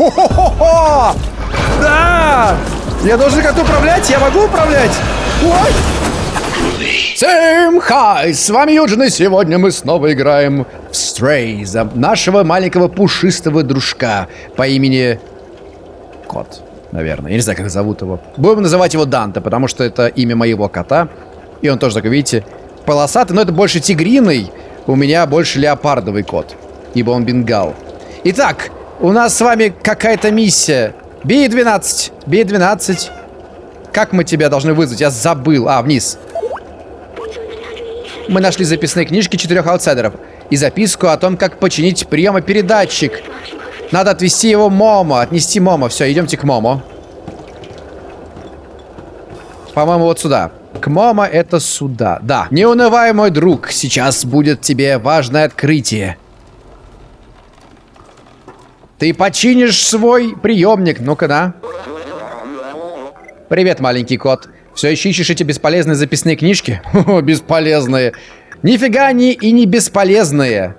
Хо-хо-хо-хо! Да! Я должен как-то управлять? Я могу управлять? Ой! Всем хай! С вами Юджин, и сегодня мы снова играем в Stray за нашего маленького пушистого дружка по имени Кот, наверное. Я не знаю, как зовут его. Будем называть его Данте, потому что это имя моего кота. И он тоже, как видите, полосатый, но это больше тигриный. У меня больше леопардовый кот, ибо он бенгал. Итак, у нас с вами какая-то миссия. Би-12, Би-12. Как мы тебя должны вызвать? Я забыл. А, вниз. Мы нашли записные книжки четырех аутсайдеров и записку о том, как починить приемопередатчик. Надо отвезти его Момо, отнести Момо. Все, идемте к Момо. По-моему, вот сюда. К Момо это сюда. Да. Не унывай, мой друг. Сейчас будет тебе важное открытие. Ты починишь свой приемник. Ну-ка, да. Привет, маленький кот. Все еще ищешь эти бесполезные записные книжки? Бесполезные. Нифига они и не бесполезные.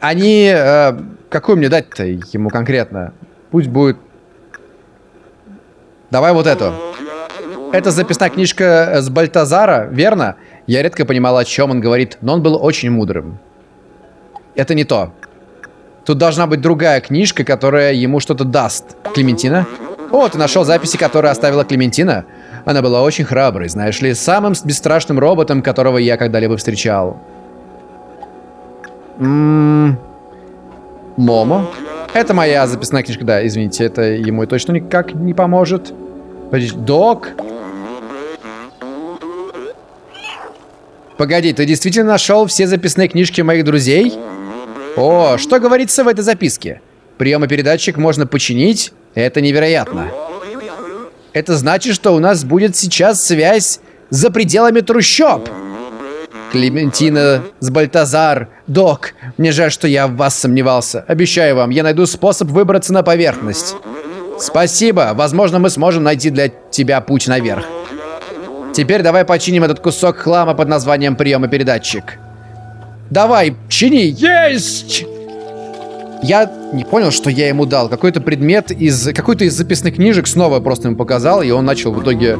Они... Э, какую мне дать-то ему конкретно? Пусть будет... Давай вот эту. Это записная книжка с Бальтазара, верно? Я редко понимал, о чем он говорит, но он был очень мудрым. Это не то. Тут должна быть другая книжка, которая ему что-то даст. Клементина? О, ты нашел записи, которые оставила Клементина? Она была очень храброй, знаешь ли, самым бесстрашным роботом, которого я когда-либо встречал. Ммм... Момо? Это моя записная книжка, да, извините, это ему точно никак не поможет. Док? Погоди, ты действительно нашел все записные книжки моих друзей? О, что говорится в этой записке? Приемопередатчик можно починить? Это невероятно. Это значит, что у нас будет сейчас связь за пределами трущоб. Клементина с Бальтазар. Док, мне жаль, что я в вас сомневался. Обещаю вам, я найду способ выбраться на поверхность. Спасибо. Возможно, мы сможем найти для тебя путь наверх. Теперь давай починим этот кусок хлама под названием приемопередатчик. Давай, чини. Есть! Я не понял, что я ему дал. Какой-то предмет из... Какой-то из записных книжек снова просто ему показал, и он начал в итоге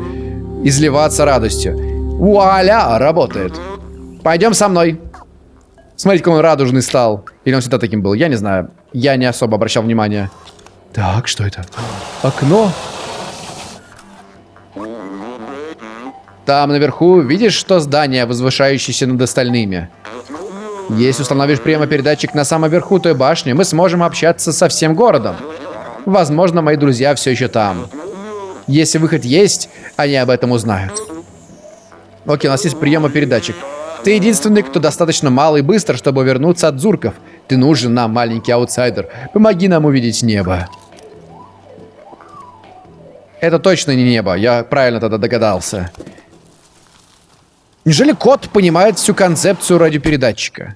изливаться радостью. Вуаля! Работает. Пойдем со мной. Смотрите, как он радужный стал. Или он всегда таким был, я не знаю. Я не особо обращал внимания. Так, что это? Окно? Там наверху, видишь, что здание, возвышающееся над остальными? Если установишь прямопередатчик на самом верху той башни, мы сможем общаться со всем городом. Возможно, мои друзья все еще там. Если выход есть, они об этом узнают. Окей, у нас есть приемопередатчик. Ты единственный, кто достаточно мал и быстр, чтобы вернуться от зурков. Ты нужен нам, маленький аутсайдер. Помоги нам увидеть небо. Это точно не небо, я правильно тогда догадался. Неужели кот понимает всю концепцию радиопередатчика?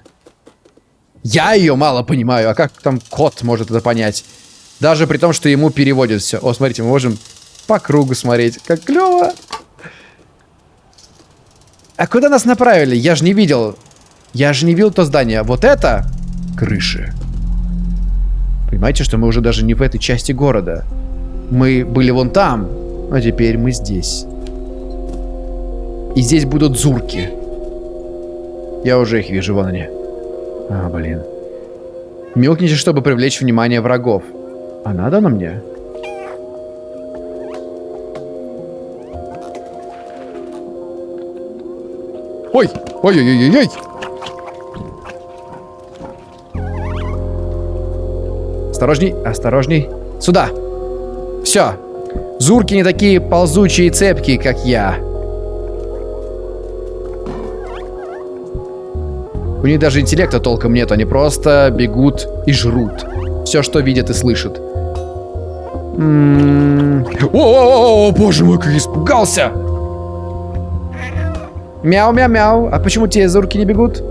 Я ее мало понимаю, а как там кот может это понять? Даже при том, что ему переводят все. О, смотрите, мы можем по кругу смотреть. Как клево. А куда нас направили? Я же не видел. Я же не видел то здание. Вот это крыши. Понимаете, что мы уже даже не в этой части города. Мы были вон там, а теперь мы здесь. И здесь будут зурки. Я уже их вижу, вон они. А, блин. Мелкните, чтобы привлечь внимание врагов. А надо на мне? Ой! Ой-ой-ой-ой! Осторожней, осторожней. Сюда! Все. Зурки не такие ползучие и цепкие, как я. У них даже интеллекта толком нет, они просто бегут и жрут. Все, что видят и слышат. М-м-м. О, боже мой, как испугался! Мяу-мяу-мяу. А почему те зурки не бегут?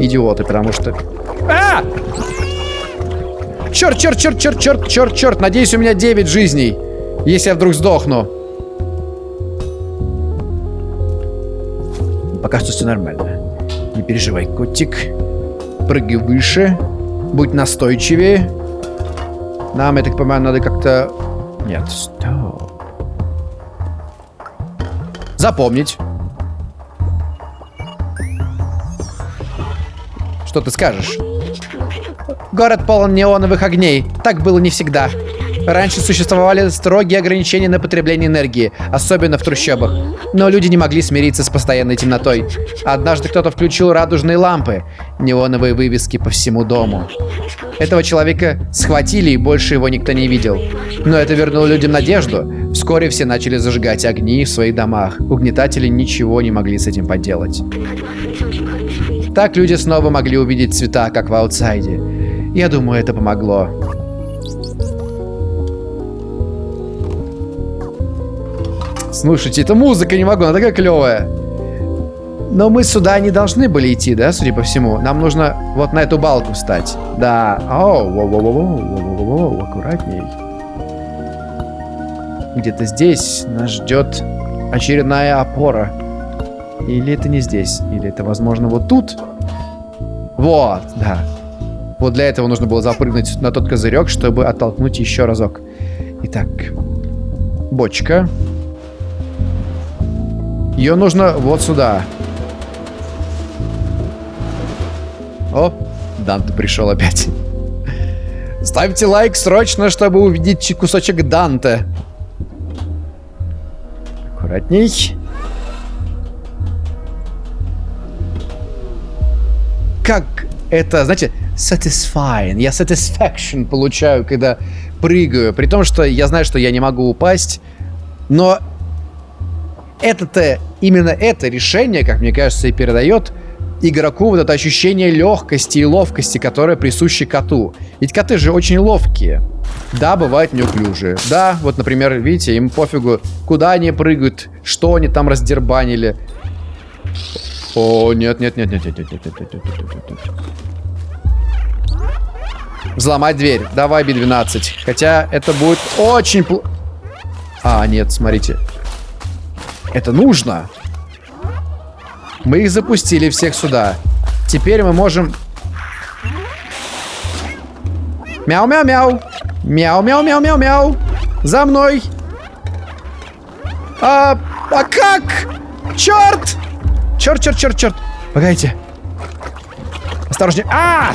Идиоты, потому что... А! Черт, черт, черт, черт, черт, черт, черт. Надеюсь, у меня 9 жизней. Если я вдруг сдохну. Пока что все нормально. Не переживай, котик. Прыгай выше. Будь настойчивее. Нам, я так понимаю, надо как-то... Нет, стоп. Запомнить. Что ты скажешь? Город полон неоновых огней. Так было не всегда. Раньше существовали строгие ограничения на потребление энергии, особенно в трущобах. Но люди не могли смириться с постоянной темнотой. Однажды кто-то включил радужные лампы, неоновые вывески по всему дому. Этого человека схватили, и больше его никто не видел. Но это вернуло людям надежду. Вскоре все начали зажигать огни в своих домах. Угнетатели ничего не могли с этим поделать. Так люди снова могли увидеть цвета, как в аутсайде. Я думаю, это помогло. Слушайте, это музыка, не могу, она такая клевая. Но мы сюда не должны были идти, да, судя по всему? Нам нужно вот на эту балку встать. Да. О, воу, воу, воу, воу, воу, аккуратней. Где-то здесь нас ждет очередная опора. Или это не здесь? Или это, возможно, вот тут? Вот, да. Вот для этого нужно было запрыгнуть на тот козырек, чтобы оттолкнуть еще разок. Итак, бочка. Ее нужно вот сюда. О, Данте пришел опять. Ставьте лайк срочно, чтобы увидеть кусочек Данте. Аккуратней. Как это, знаете, satisfying. Я satisfaction получаю, когда прыгаю. При том, что я знаю, что я не могу упасть. Но это-то, именно это решение, как мне кажется, и передает игроку вот это ощущение легкости и ловкости, которое присуще коту. Ведь коты же очень ловкие. Да, бывают неуклюжие. Да, вот, например, видите, им пофигу, куда они прыгают, что они там раздербанили. О, нет, нет, нет, нет, нет, нет, нет, нет, нет, нет, нет, нет. Взломать дверь. Давай, Би-12. Хотя это будет очень плохо. А, нет, смотрите. Это нужно. Мы их запустили всех сюда. Теперь мы можем... Мяу-мяу-мяу. Мяу-мяу-мяу-мяу-мяу. За мной. А, а как? Черт! Черт, черт, черт, черт. Погодите. Осторожнее. А!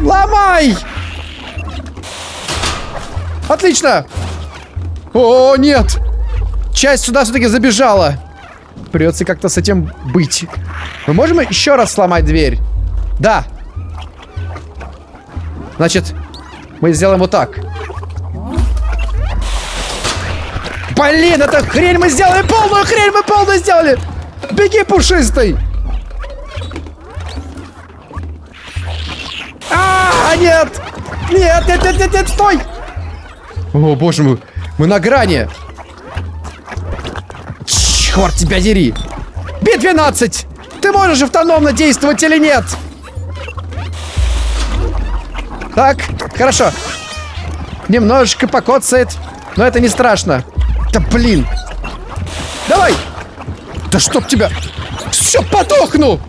Ломай! Отлично! О, нет! Часть сюда все-таки забежала. Придется как-то с этим быть. Мы можем еще раз сломать дверь? Да. Значит, мы сделаем вот так. Блин, это хрень мы сделали! Полную хрень мы полную сделали! Беги, пушистый! А, нет! Нет, нет, нет, нет, нет, стой! О, боже мой, мы на грани. Черт тебя дери. Би-12! Ты можешь автономно действовать или нет? Так, хорошо. Немножечко покоцает, но это не страшно. Да блин. Давай. Да чтоб тебя... Все, подохну!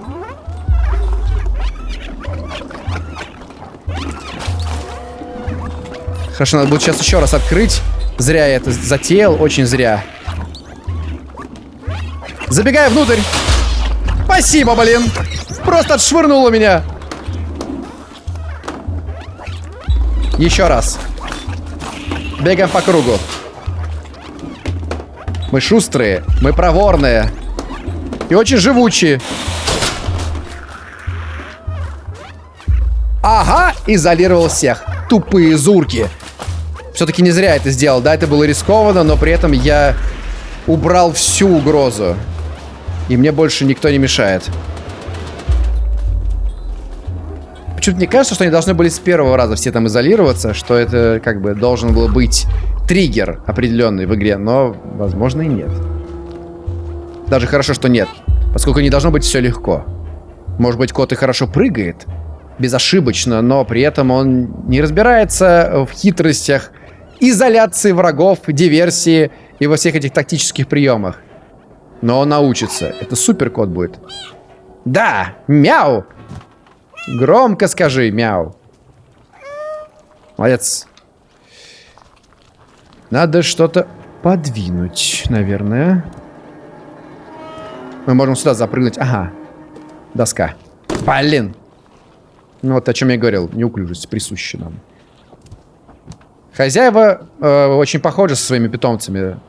Хорошо, надо будет сейчас еще раз открыть. Зря я это затеял, очень зря. Забегай внутрь. Спасибо, блин. Просто отшвырнуло меня. Еще раз. Бегаем по кругу. Мы шустрые, мы проворные. И очень живучие. Ага, изолировал всех. Тупые зурки. Все-таки не зря это сделал. Да, это было рискованно, но при этом я убрал всю угрозу. И мне больше никто не мешает. Почему-то мне кажется, что они должны были с первого раза все там изолироваться, что это как бы должен был быть триггер определенный в игре, но, возможно, и нет. Даже хорошо, что нет, поскольку не должно быть все легко. Может быть, кот и хорошо прыгает, безошибочно, но при этом он не разбирается в хитростях изоляции врагов, диверсии и во всех этих тактических приемах. Но он научится. Это супер кот будет. Да, мяу. Громко скажи, мяу. Молодец. Надо что-то подвинуть, наверное. Мы можем сюда запрыгнуть. Ага. Доска. Блин. Ну вот о чем я говорил. Неуклюжесть присуща нам. Хозяева э, очень похожи со своими питомцами.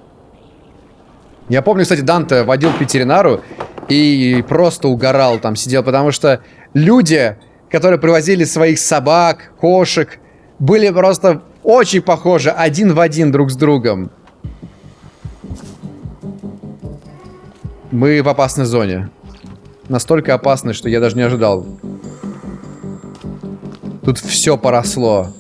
Я помню, кстати, Данте водил к ветеринару и просто угорал там, сидел, потому что люди, которые привозили своих собак, кошек, были просто очень похожи один в один друг с другом. Мы в опасной зоне. Настолько опасной, что я даже не ожидал. Тут все поросло.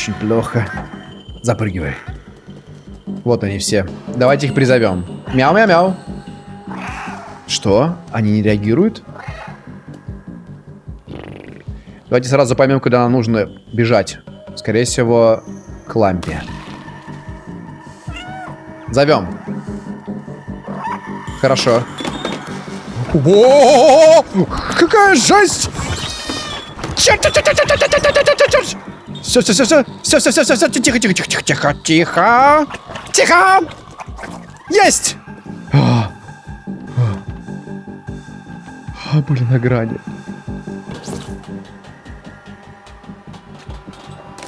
Очень плохо. Запрыгивай. Вот они все. Давайте их призовем. Мяу-мяу-мяу. Что? Они не реагируют? Давайте сразу поймем, куда нам нужно бежать. Скорее всего, к лампе. Зовем. Хорошо. О, какая жесть! Все, все, все, все, все, все, все, все, все, тихо, тихо, тихо, тихо, тихо, тихо, тихо, есть! А, были на грани.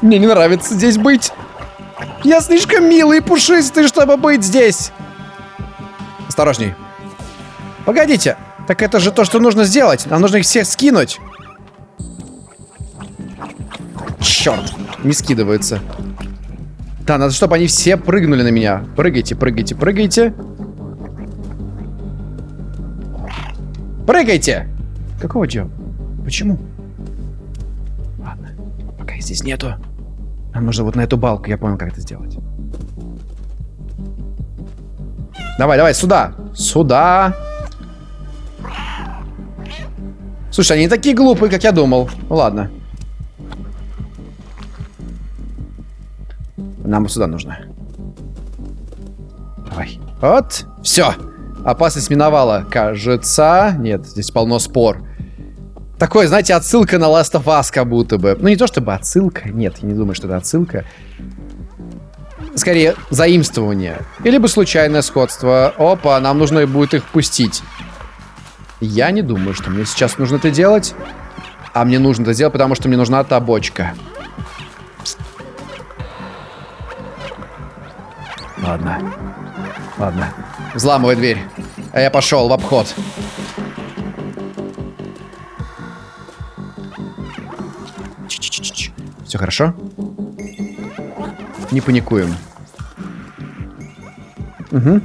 Мне не нравится здесь быть. Я слишком милый и пушистый, чтобы быть здесь. Осторожней. Погодите. Так это же то, что нужно сделать. Нам нужно их всех скинуть. Черт. Не скидываются. Да, надо, чтобы они все прыгнули на меня. Прыгайте, прыгайте, прыгайте. Прыгайте! Какого дела? Почему? Ладно, пока их здесь нету. Нам нужно вот на эту балку, я понял, как это сделать. Давай, давай, сюда. Сюда. Слушай, они не такие глупые, как я думал. Ну ладно. Нам сюда нужно. Давай. Вот. Все. Опасность миновала. Кажется. Нет, здесь полно спор. Такое, знаете, отсылка на Last of Us как будто бы. Ну, не то чтобы отсылка. Нет, я не думаю, что это отсылка. Скорее, заимствование. Или бы случайное сходство. Опа, нам нужно будет их пустить. Я не думаю, что мне сейчас нужно это делать. А мне нужно это сделать, потому что мне нужна та бочка. Ладно. Ладно. Взламывай дверь. А я пошел в обход. Все хорошо? Не паникуем. Угу.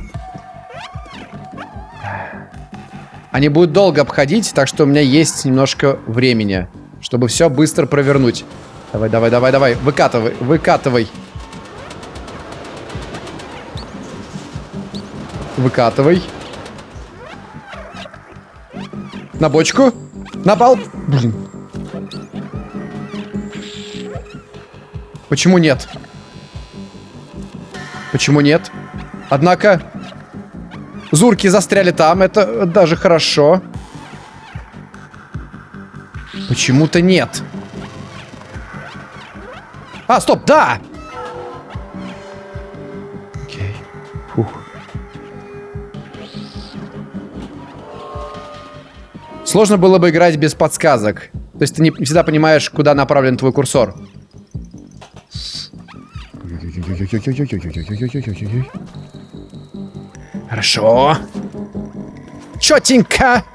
Они будут долго обходить, так что у меня есть немножко времени, чтобы все быстро провернуть. Давай, давай, давай, давай. Выкатывай, выкатывай. Выкатывай. На бочку. На пол. Блин. Почему нет? Почему нет? Однако... Зурки застряли там, это даже хорошо. Почему-то нет. А, стоп, да! Окей. Сложно было бы играть без подсказок. То есть ты не всегда понимаешь, куда направлен твой курсор. Хорошо. Четенько.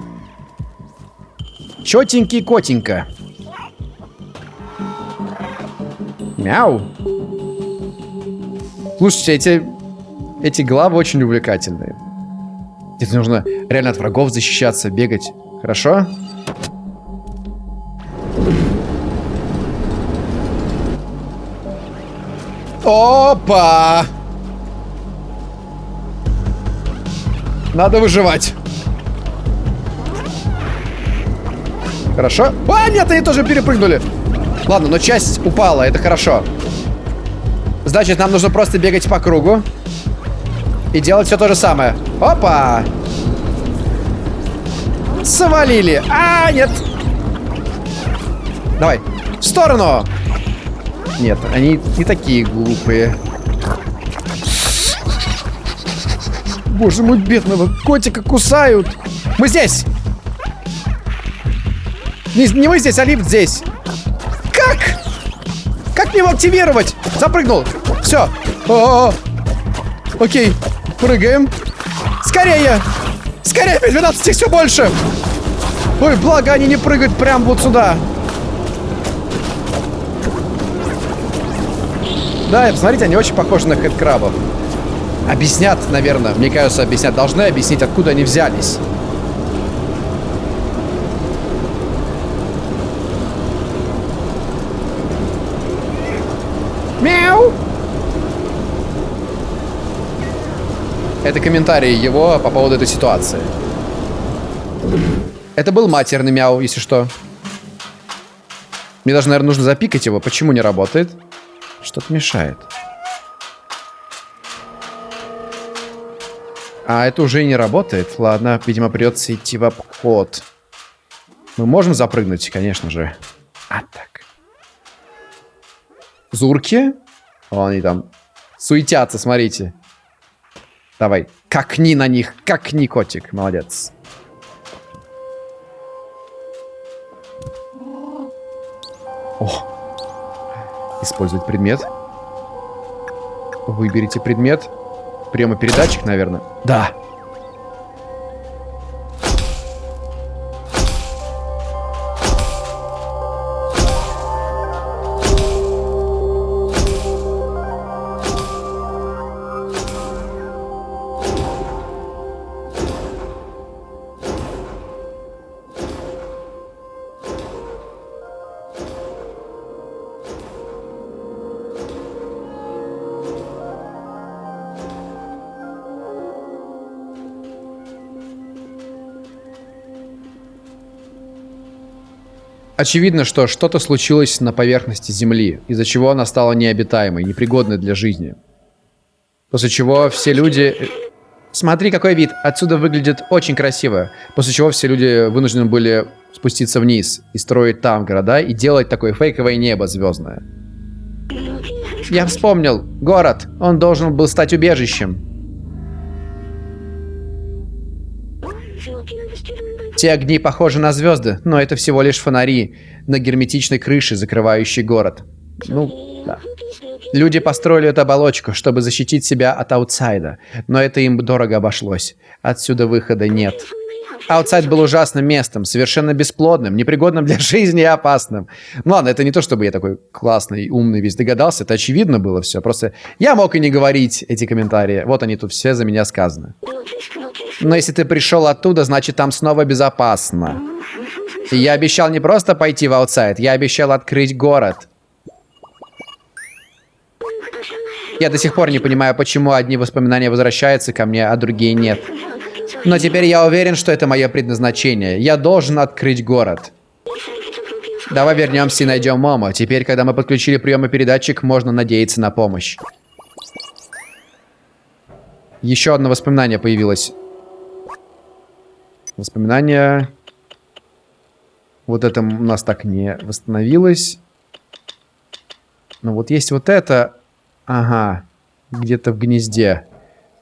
Четенький котенько. Мяу. Слушайте, эти, эти главы очень увлекательные. Здесь нужно реально от врагов защищаться, бегать. Хорошо? Опа! Надо выживать. Хорошо. А, нет, они тоже перепрыгнули. Ладно, но часть упала, это хорошо. Значит, нам нужно просто бегать по кругу. И делать все то же самое. Опа! Свалили. А, нет. Давай. В сторону! Нет, они не такие глупые. Боже мой, бедного котика кусают. Мы здесь! Не, не мы здесь, а лифт здесь. Как? Как мне его активировать? Запрыгнул. Все. О -о -о. Окей. Прыгаем. Скорее! Скорее, 12 их все больше! Ой, благо они не прыгают прям вот сюда. Да, посмотрите, они очень похожи на хэдкрабов. Объяснят, наверное, мне кажется, объяснят. Должны объяснить, откуда они взялись. Мяу! Это комментарий его по поводу этой ситуации. Это был матерный мяу, если что. Мне даже, наверное, нужно запикать его. Почему не работает? Что-то мешает. А это уже не работает. Ладно, видимо, придется идти в обход. Мы можем запрыгнуть, конечно же. А так. Зурки. О, они там суетятся, смотрите. Давай, какни на них, какни, котик. Молодец. О! Использовать предмет. Выберите предмет. Приемопередатчик, наверное. Да. Очевидно, что что-то случилось на поверхности Земли, из-за чего она стала необитаемой, непригодной для жизни. После чего все люди... Э, смотри, какой вид! Отсюда выглядит очень красиво. После чего все люди вынуждены были спуститься вниз и строить там города и делать такое фейковое небо звездное. Я вспомнил. Город. Он должен был стать убежищем. Те огни похожи на звезды, но это всего лишь фонари на герметичной крыше, закрывающей город. Ну, да. Люди построили эту оболочку, чтобы защитить себя от аутсайда, но это им дорого обошлось. Отсюда выхода нет. Аутсайд был ужасным местом, совершенно бесплодным, непригодным для жизни и опасным. Ну ладно, это не то, чтобы я такой классный, умный весь догадался, это очевидно было все. Просто я мог и не говорить эти комментарии. Вот они тут все за меня сказаны. Но если ты пришел оттуда, значит там снова безопасно. Я обещал не просто пойти в outside, я обещал открыть город. Я до сих пор не понимаю, почему одни воспоминания возвращаются ко мне, а другие нет. Но теперь я уверен, что это мое предназначение. Я должен открыть город. Давай вернемся и найдем Момо. Теперь, когда мы подключили приемопередатчик, можно надеяться на помощь. Еще одно воспоминание появилось. Воспоминания. Вот это у нас так не восстановилось. Но вот есть вот это. Ага. Где-то в гнезде.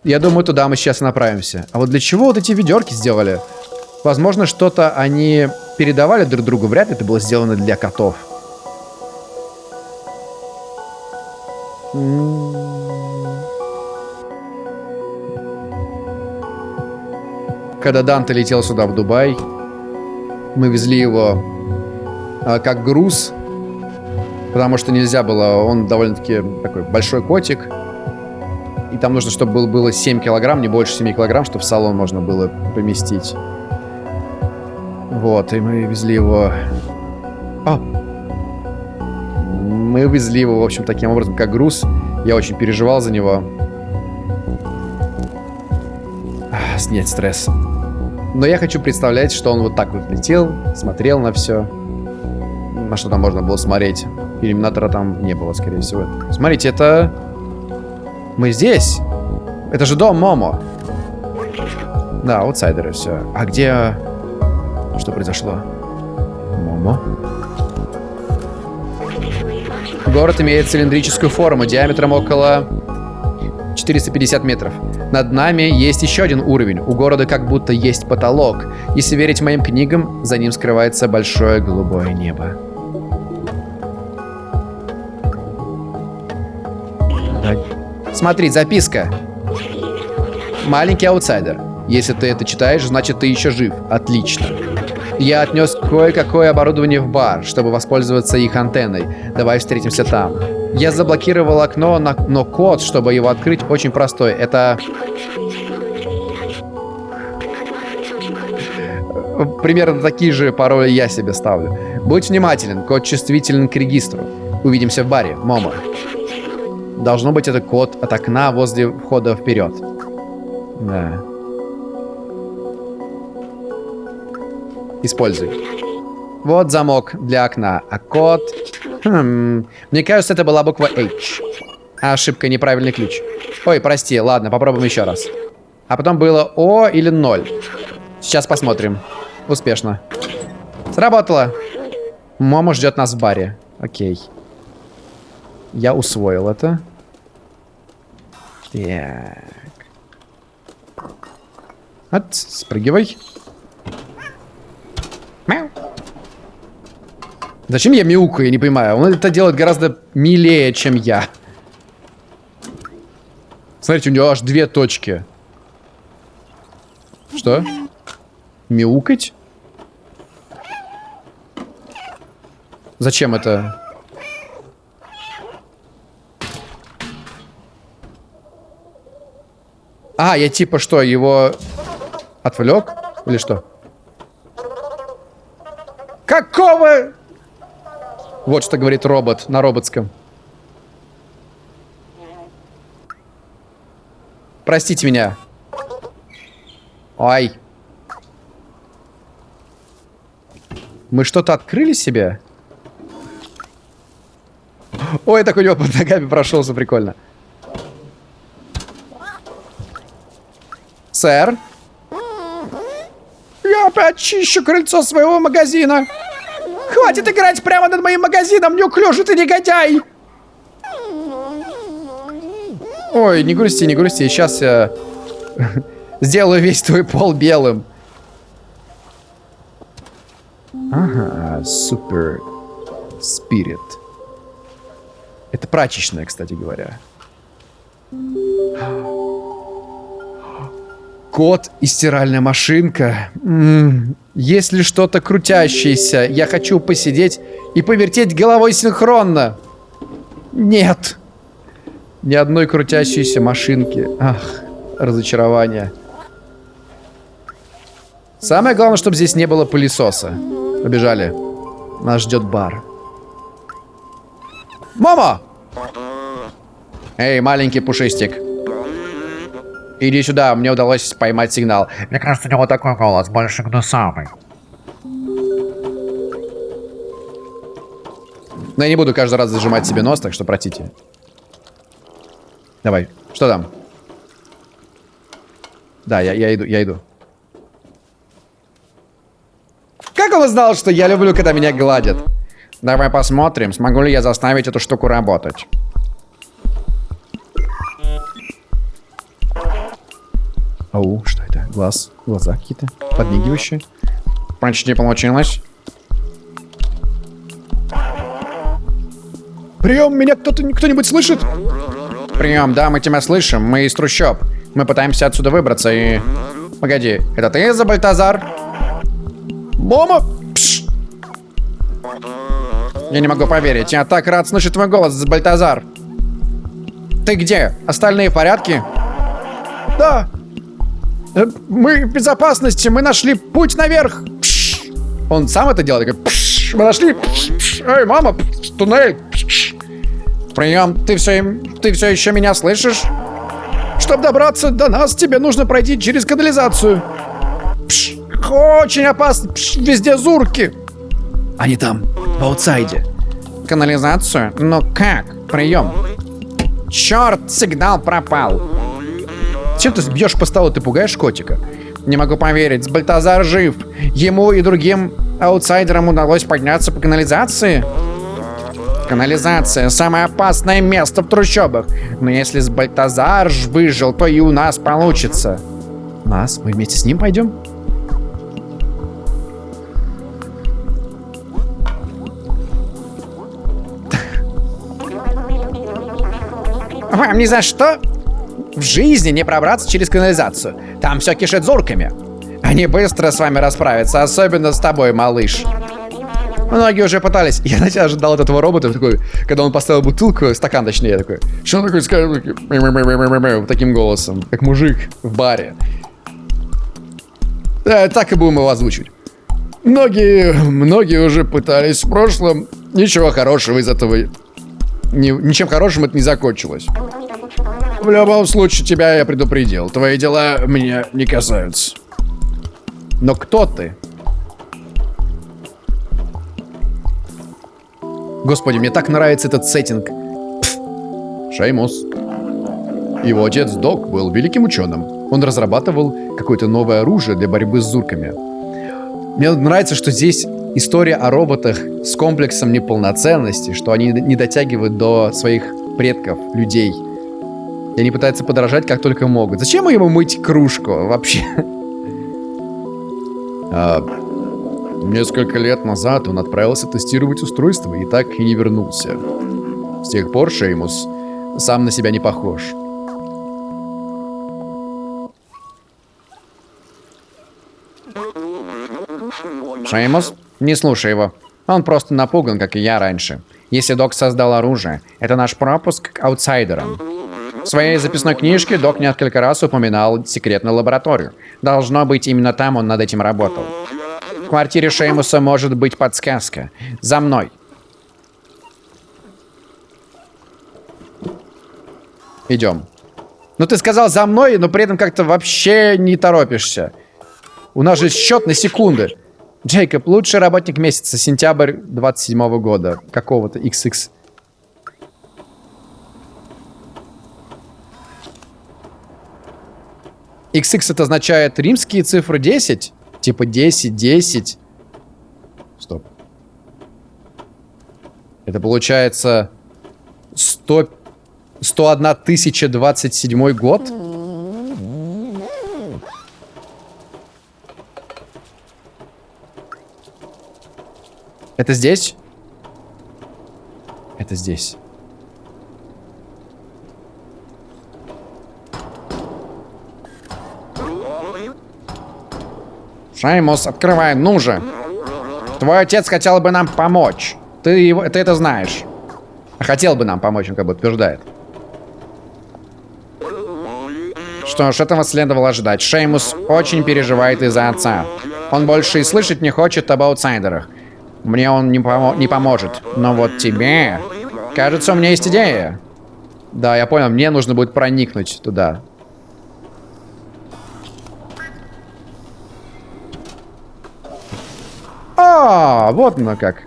Я думаю, туда мы сейчас направимся. А вот для чего вот эти ведерки сделали? Возможно, что-то они передавали друг другу. Вряд ли это было сделано для котов. Когда Данте летел сюда, в Дубай, мы везли его а, как груз, потому что нельзя было, он довольно-таки такой большой котик, и там нужно, чтобы был, было 7 килограмм, не больше 7 килограмм, чтобы в салон можно было поместить. Вот, и мы везли его... О! Мы везли его, в общем, таким образом, как груз. Я очень переживал за него. снять стресс. Но я хочу представлять, что он вот так вот летел, смотрел на все. На что там можно было смотреть. Иллюминатора там не было, скорее всего. Смотрите, это... Мы здесь. Это же дом Момо. Да, аутсайдеры, все. А где... Что произошло? Момо? Город имеет цилиндрическую форму диаметром около 450 метров. Над нами есть еще один уровень. У города как будто есть потолок. Если верить моим книгам, за ним скрывается большое голубое небо. Смотри, записка. Маленький аутсайдер. Если ты это читаешь, значит ты еще жив. Отлично. Я отнес кое-какое оборудование в бар, чтобы воспользоваться их антенной. Давай встретимся там. Я заблокировал окно, но код, чтобы его открыть, очень простой. Это... Примерно такие же пароли я себе ставлю. Будь внимателен, код чувствителен к регистру. Увидимся в баре, Момо. Должно быть это код от окна возле входа вперед. Да. Используй. Вот замок для окна, а код... Хм, мне кажется, это была буква H. Ошибка, неправильный ключ. Ой, прости, ладно, попробуем еще раз. А потом было О или 0. Сейчас посмотрим. Успешно. Сработало. Момо ждет нас в баре. Окей. Я усвоил это. Так. От, спрыгивай. Зачем я мяукаю, я не понимаю. Он это делает гораздо милее, чем я. Смотрите, у него аж две точки. Что? Мяукать? Зачем это? А, я типа что, его отвлек? Или что? Какого? Вот что говорит робот на роботском. Простите меня. Ай. Мы что-то открыли себе? Ой, так у него под ногами прошелся, прикольно. Сэр? Я опять чищу крыльцо своего магазина. Хватит играть прямо над моим магазином, неуклюжий ты негодяй! Ой, не грусти, не грусти. Сейчас я сделаю весь твой пол белым. Ага, супер спирит. Это прачечная, кстати говоря. Кот и стиральная машинка. М Если что-то крутящееся, я хочу посидеть и повертеть головой синхронно. Нет. Ни одной крутящейся машинки. Ах, разочарование. Самое главное, чтобы здесь не было пылесоса. Побежали. Нас ждет бар. Мама! Эй, маленький пушистик. Иди сюда, мне удалось поймать сигнал. Мне кажется, у него такой голос, больше гнусавый. Но я не буду каждый раз зажимать себе нос, так что простите. Давай, что там? Да, я, я иду, я иду. Как он узнал, что я люблю, когда меня гладят? Давай посмотрим, смогу ли я заставить эту штуку работать. Ау, что это? Глаз, глаза какие-то подмигивающие. Почти получилось. Прием, меня кто-то, кто-нибудь слышит? Прием, да, мы тебя слышим. Мы из трущоб. Мы пытаемся отсюда выбраться и... Погоди, это ты за Бальтазар? Мама! Пш! Я не могу поверить. Я так рад слышать твой голос, Бальтазар. Ты где? Остальные в порядке? Да, мы в безопасности, мы нашли путь наверх. Пш. Он сам это делает, такой, Пш. мы нашли. Пш. Эй, мама, Пш. туннель. Пш. Прием, ты все, ты все еще меня слышишь? Чтобы добраться до нас, тебе нужно пройти через канализацию. Пш. Очень опасно, Пш. везде зурки. Они там, в аутсайде. Канализацию? Но как? Прием. Черт, сигнал пропал. Чем ты бьешь по столу, ты пугаешь котика? Не могу поверить, Бальтазар жив. Ему и другим аутсайдерам удалось подняться по канализации. Канализация – самое опасное место в трущобах. Но если с Бальтазар выжил, то и у нас получится. Нас? Мы вместе с ним пойдем? Вам ни за что в жизни не пробраться через канализацию. Там все кишит зурками. Они быстро с вами расправятся, особенно с тобой, малыш. Многие уже пытались. Я, знаете, ожидал от этого робота, такой, когда он поставил бутылку, стакан точнее, такой, что он такой скажет, таким голосом, как мужик в баре. Да, так и будем его озвучивать. Многие, многие уже пытались в прошлом. Ничего хорошего из этого... Ни, ничем хорошим это не закончилось. В любом случае, тебя я предупредил. Твои дела меня не касаются. Но кто ты? Господи, мне так нравится этот сеттинг. Шеймус. Его отец Док был великим ученым. Он разрабатывал какое-то новое оружие для борьбы с зурками. Мне нравится, что здесь история о роботах с комплексом неполноценности, что они не дотягивают до своих предков, людей. И они пытаются подражать как только могут. Зачем ему мыть кружку вообще? А, несколько лет назад он отправился тестировать устройство и так и не вернулся. С тех пор Шеймус сам на себя не похож. Шеймус, не слушай его. Он просто напуган, как и я раньше. Если Док создал оружие, это наш пропуск к аутсайдерам. В своей записной книжке Док несколько раз упоминал секретную лабораторию. Должно быть, именно там он над этим работал. В квартире Шеймуса может быть подсказка. За мной. Идем. Ну ты сказал за мной, но при этом как-то вообще не торопишься. У нас же счет на секунды. Джейкоб, лучший работник месяца, сентябрь 27 -го года. Какого-то XX. XX это означает римские цифры 10? Типа 10, 10. Стоп. Это получается 100, 101 тысяча 27 год? Это здесь? Это здесь. Шаймус, открывай, ну же. Твой отец хотел бы нам помочь. Ты, его, ты это знаешь. Хотел бы нам помочь, он как бы утверждает. Что ж, этого следовало ожидать. Шеймус очень переживает из-за отца. Он больше и слышать не хочет об аутсайдерах. Мне он не, помо не поможет. Но вот тебе... Кажется, у меня есть идея. Да, я понял. Мне нужно будет проникнуть туда. А, вот оно как.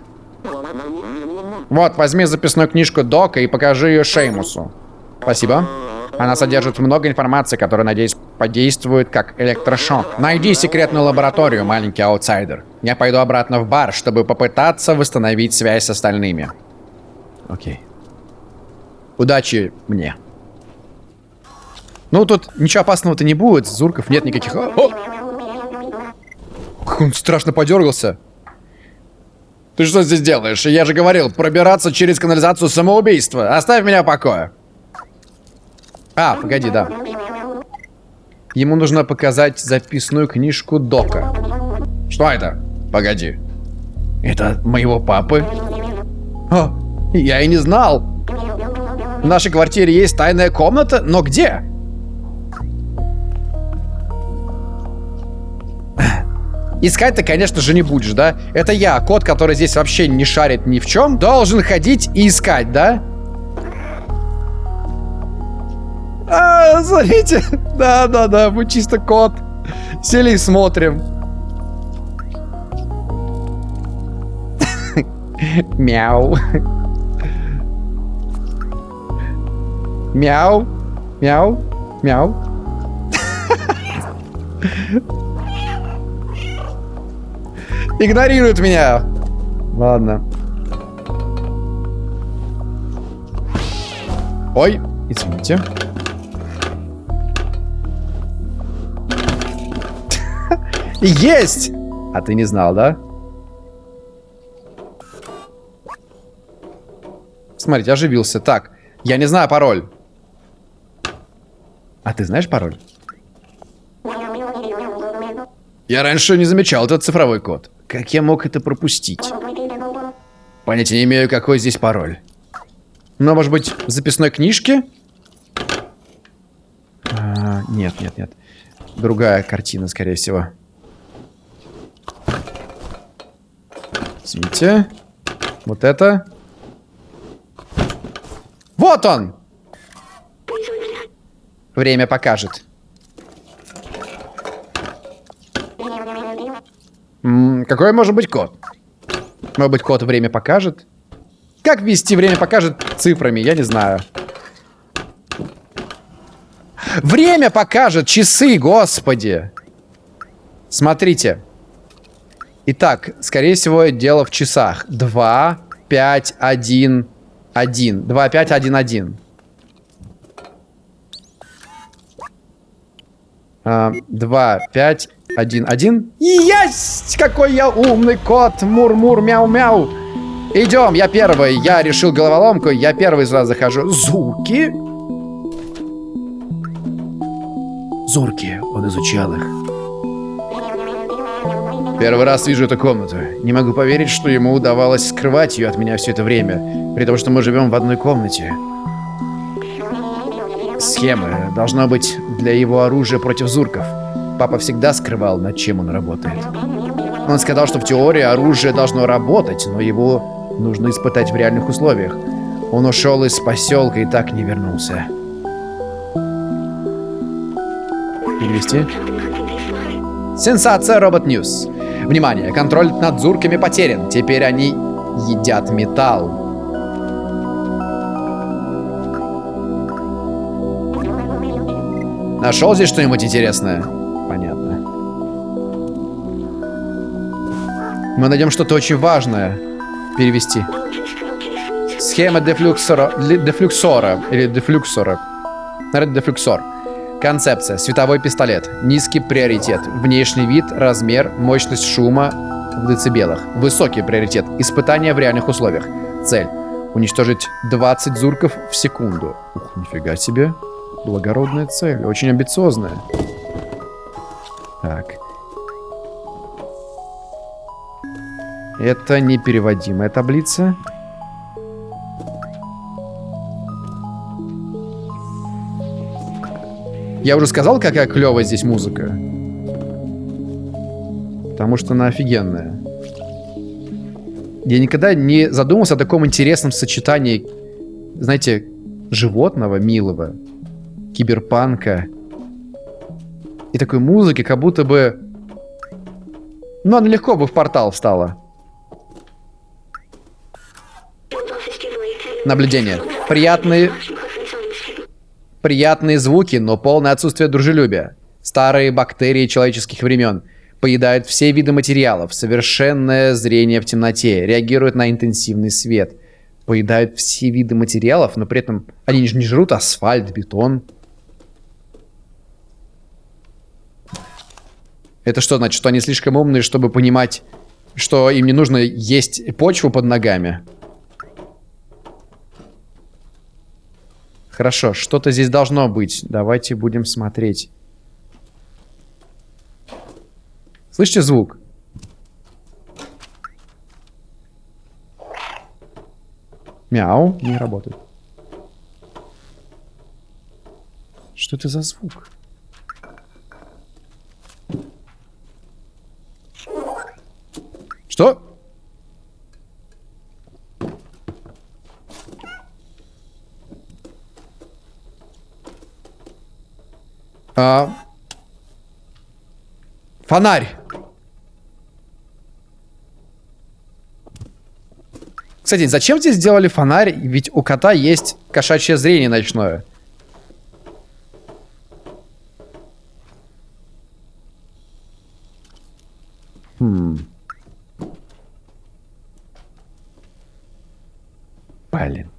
Вот, возьми записную книжку Дока и покажи ее Шеймусу. Спасибо. Она содержит много информации, которая, надеюсь, подействует как электрошок. Найди секретную лабораторию, маленький аутсайдер. Я пойду обратно в бар, чтобы попытаться восстановить связь с остальными. Окей. Удачи мне. Ну, тут ничего опасного-то не будет. Зурков нет никаких... О! Он страшно подергался. Ты что здесь делаешь? Я же говорил, пробираться через канализацию самоубийства. Оставь меня в покое. А, погоди, да. Ему нужно показать записную книжку Дока. Что это? Погоди. Это моего папы? О, я и не знал. В нашей квартире есть тайная комната, но где? Искать ты, конечно же, не будешь, да? Это я, кот, который здесь вообще не шарит ни в чем, должен ходить и искать, да? А, смотрите. Да-да-да, мы чисто кот. Сели и смотрим. Мяу. Мяу. Мяу. Мяу. Игнорирует меня. Ладно. Ой, извините. Есть! А ты не знал, да? Смотрите, оживился. Так, я не знаю пароль. А ты знаешь пароль? Я раньше не замечал этот цифровой код. Как я мог это пропустить? Понятия не имею, какой здесь пароль. Но, может быть, в записной книжке? А, нет, нет, нет. Другая картина, скорее всего. Извините. Вот это. Вот он! Время покажет. Какой может быть код? Может быть, код время покажет? Как ввести время покажет цифрами? Я не знаю. Время покажет! Часы, господи! Смотрите. Итак, скорее всего, дело в часах. 2, 5, 1, 1. 2, 5, 1, 1. Uh, 2, 5, один, один. Есть! Какой я умный кот! Мур-мур, мяу-мяу! Идем, я первый. Я решил головоломку. Я первый сразу захожу. Зурки, зурки, Он изучал их. Первый раз вижу эту комнату. Не могу поверить, что ему удавалось скрывать ее от меня все это время, при том, что мы живем в одной комнате. Схемы должна быть для его оружия против зурков. Папа всегда скрывал, над чем он работает. Он сказал, что в теории оружие должно работать, но его нужно испытать в реальных условиях. Он ушел из поселка и так не вернулся. Перевести. Сенсация Robot News. Внимание, контроль над зурками потерян. Теперь они едят металл. Нашел здесь что-нибудь интересное? Мы найдем что-то очень важное. Перевести. Схема дефлюксора... Дефлюксора. Или дефлюксора. Наверное, дефлюксор. Концепция. Световой пистолет. Низкий приоритет. Внешний вид, размер, мощность шума в децибелах. Высокий приоритет. Испытания в реальных условиях. Цель. Уничтожить 20 зурков в секунду. Ух, нифига себе. Благородная цель. Очень амбициозная. Так. Это непереводимая таблица. Я уже сказал, какая клевая здесь музыка. Потому что она офигенная. Я никогда не задумывался о таком интересном сочетании, знаете, животного, милого, киберпанка и такой музыки, как будто бы... Ну, она легко бы в портал встала. Наблюдение. Приятные... Приятные звуки, но полное отсутствие дружелюбия. Старые бактерии человеческих времен. Поедают все виды материалов. Совершенное зрение в темноте. Реагируют на интенсивный свет. Поедают все виды материалов, но при этом они же не жрут асфальт, бетон. Это что значит, что они слишком умные, чтобы понимать, что им не нужно есть почву под ногами? Хорошо, что-то здесь должно быть. Давайте будем смотреть. Слышите звук? Мяу, не работает. Что это за звук? Что? А. Фонарь. Кстати, зачем здесь сделали фонарь? Ведь у кота есть кошачье зрение ночное. Хм. Блин.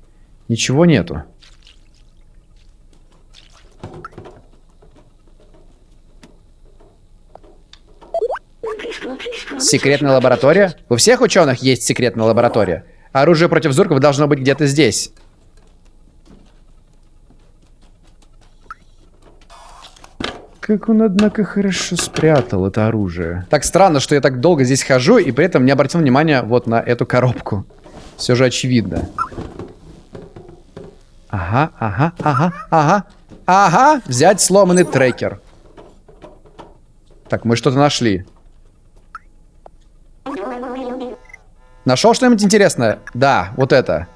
Ничего нету. Секретная лаборатория? У всех ученых есть секретная лаборатория. Оружие против зурков должно быть где-то здесь. Как он, однако, хорошо спрятал это оружие. Так странно, что я так долго здесь хожу и при этом не обратил внимания вот на эту коробку. Все же очевидно. Ага, ага, ага, ага. Ага, взять сломанный трекер. Так, мы что-то нашли. Нашел что-нибудь интересное? Да, вот это.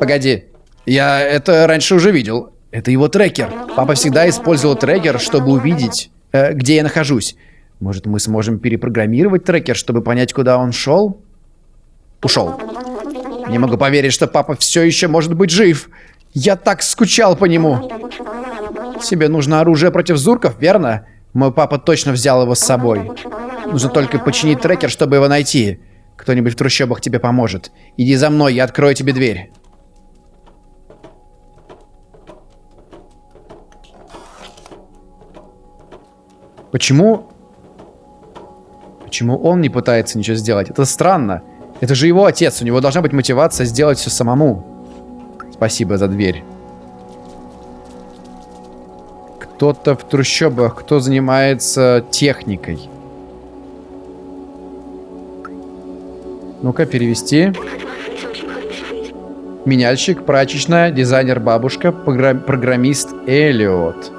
Погоди. Я это раньше уже видел. Это его трекер. Папа всегда использовал трекер, чтобы увидеть, э, где я нахожусь. Может, мы сможем перепрограммировать трекер, чтобы понять, куда он шел? Ушел. Не могу поверить, что папа все еще может быть жив. Я так скучал по нему. Тебе нужно оружие против зурков, верно? Мой папа точно взял его с собой. Нужно только починить трекер, чтобы его найти. Кто-нибудь в трущобах тебе поможет. Иди за мной, я открою тебе дверь. Почему... Почему он не пытается ничего сделать? Это странно. Это же его отец. У него должна быть мотивация сделать все самому. Спасибо за дверь. Кто-то в трущобах, кто занимается техникой. Ну-ка, перевести. Меняльщик, прачечная, дизайнер бабушка, программист Эллиот.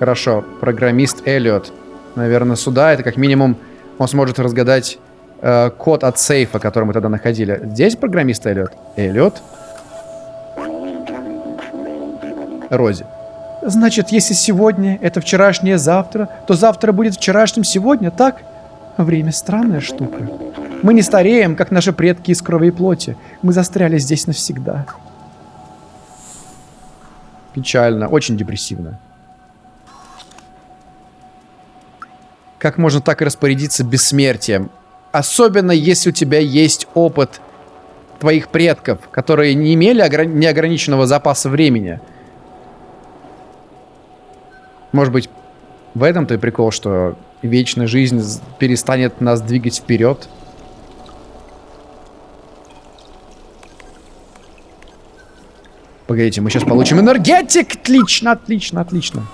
Хорошо, программист Эллиот. Наверное, сюда это как минимум он сможет разгадать э, код от сейфа, который мы тогда находили. Здесь программист Эллиот? Эллиот? Рози. Значит, если сегодня это вчерашнее завтра, то завтра будет вчерашним сегодня, так? Время странная штука. Мы не стареем, как наши предки из крови и плоти. Мы застряли здесь навсегда. Печально, очень депрессивно. Как можно так распорядиться бессмертием? Особенно, если у тебя есть опыт твоих предков, которые не имели неограниченного запаса времени. Может быть, в этом-то и прикол, что вечная жизнь перестанет нас двигать вперед. Погодите, мы сейчас получим энергетик! Отлично, отлично, отлично.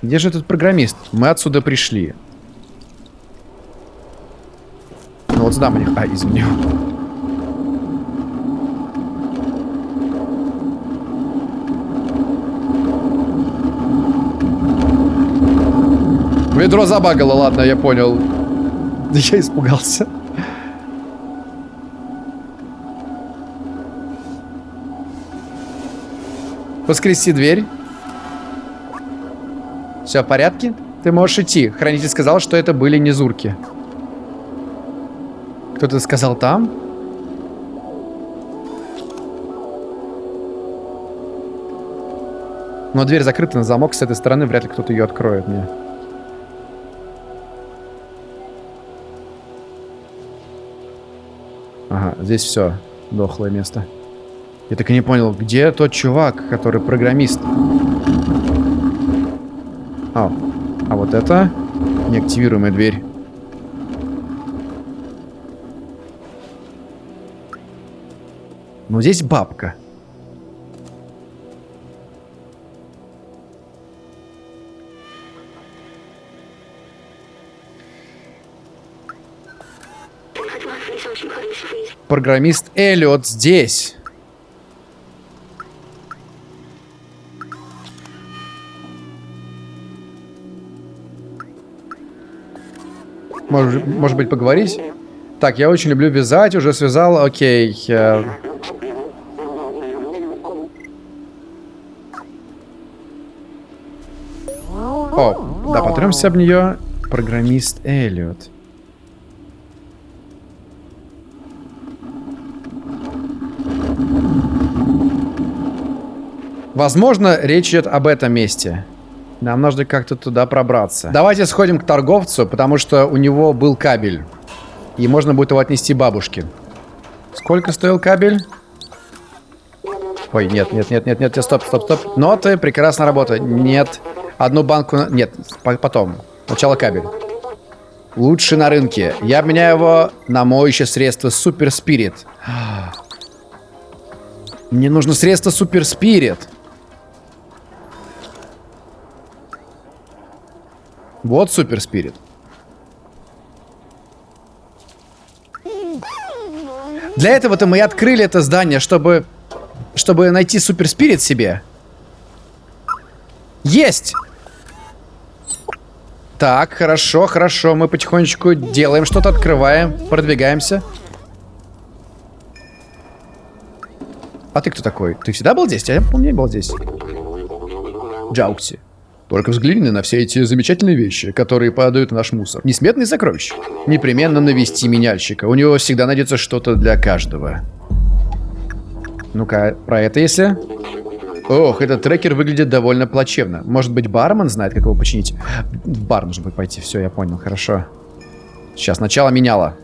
Где же этот программист? Мы отсюда пришли. Ну вот сюда мне... А, извини. Ведро забагало, ладно, я понял. Я испугался. Воскреси дверь. Все в порядке? Ты можешь идти. Хранитель сказал, что это были не зурки. Кто-то сказал там? Но дверь закрыта на замок с этой стороны, вряд ли кто-то ее откроет мне. Ага, здесь все. Дохлое место. Я так и не понял, где тот чувак, который программист? А, а вот это неактивируемая дверь. Но здесь бабка. Программист Эллиот здесь. Может, может быть, поговорить? Так, я очень люблю вязать, уже связал, окей. Э... О, да, потремся об нее. Программист Эллиот. Возможно, речь идет об этом месте. Нам нужно как-то туда пробраться. Давайте сходим к торговцу, потому что у него был кабель. И можно будет его отнести бабушке. Сколько стоил кабель? Ой, нет, нет, нет, нет, нет, стоп, стоп, стоп. Ноты, прекрасная работа. Нет. Одну банку... Нет, потом. Сначала кабель. Лучше на рынке. Я обменяю его на моющее средство Супер Спирит. Мне нужно средство Супер Спирит. Вот Супер Спирит. Для этого-то мы и открыли это здание, чтобы... Чтобы найти Супер Спирит себе. Есть! Так, хорошо, хорошо. Мы потихонечку делаем что-то, открываем, продвигаемся. А ты кто такой? Ты всегда был здесь? Я помню, не был здесь. Джаукси. Только взгляни на все эти замечательные вещи, которые падают в наш мусор. Несметные сокровища. Непременно навести меняльщика. У него всегда найдется что-то для каждого. Ну-ка, про это если... Ох, этот трекер выглядит довольно плачевно. Может быть, бармен знает, как его починить? В бар нужно будет пойти. Все, я понял, хорошо. Сейчас, сначала меняла.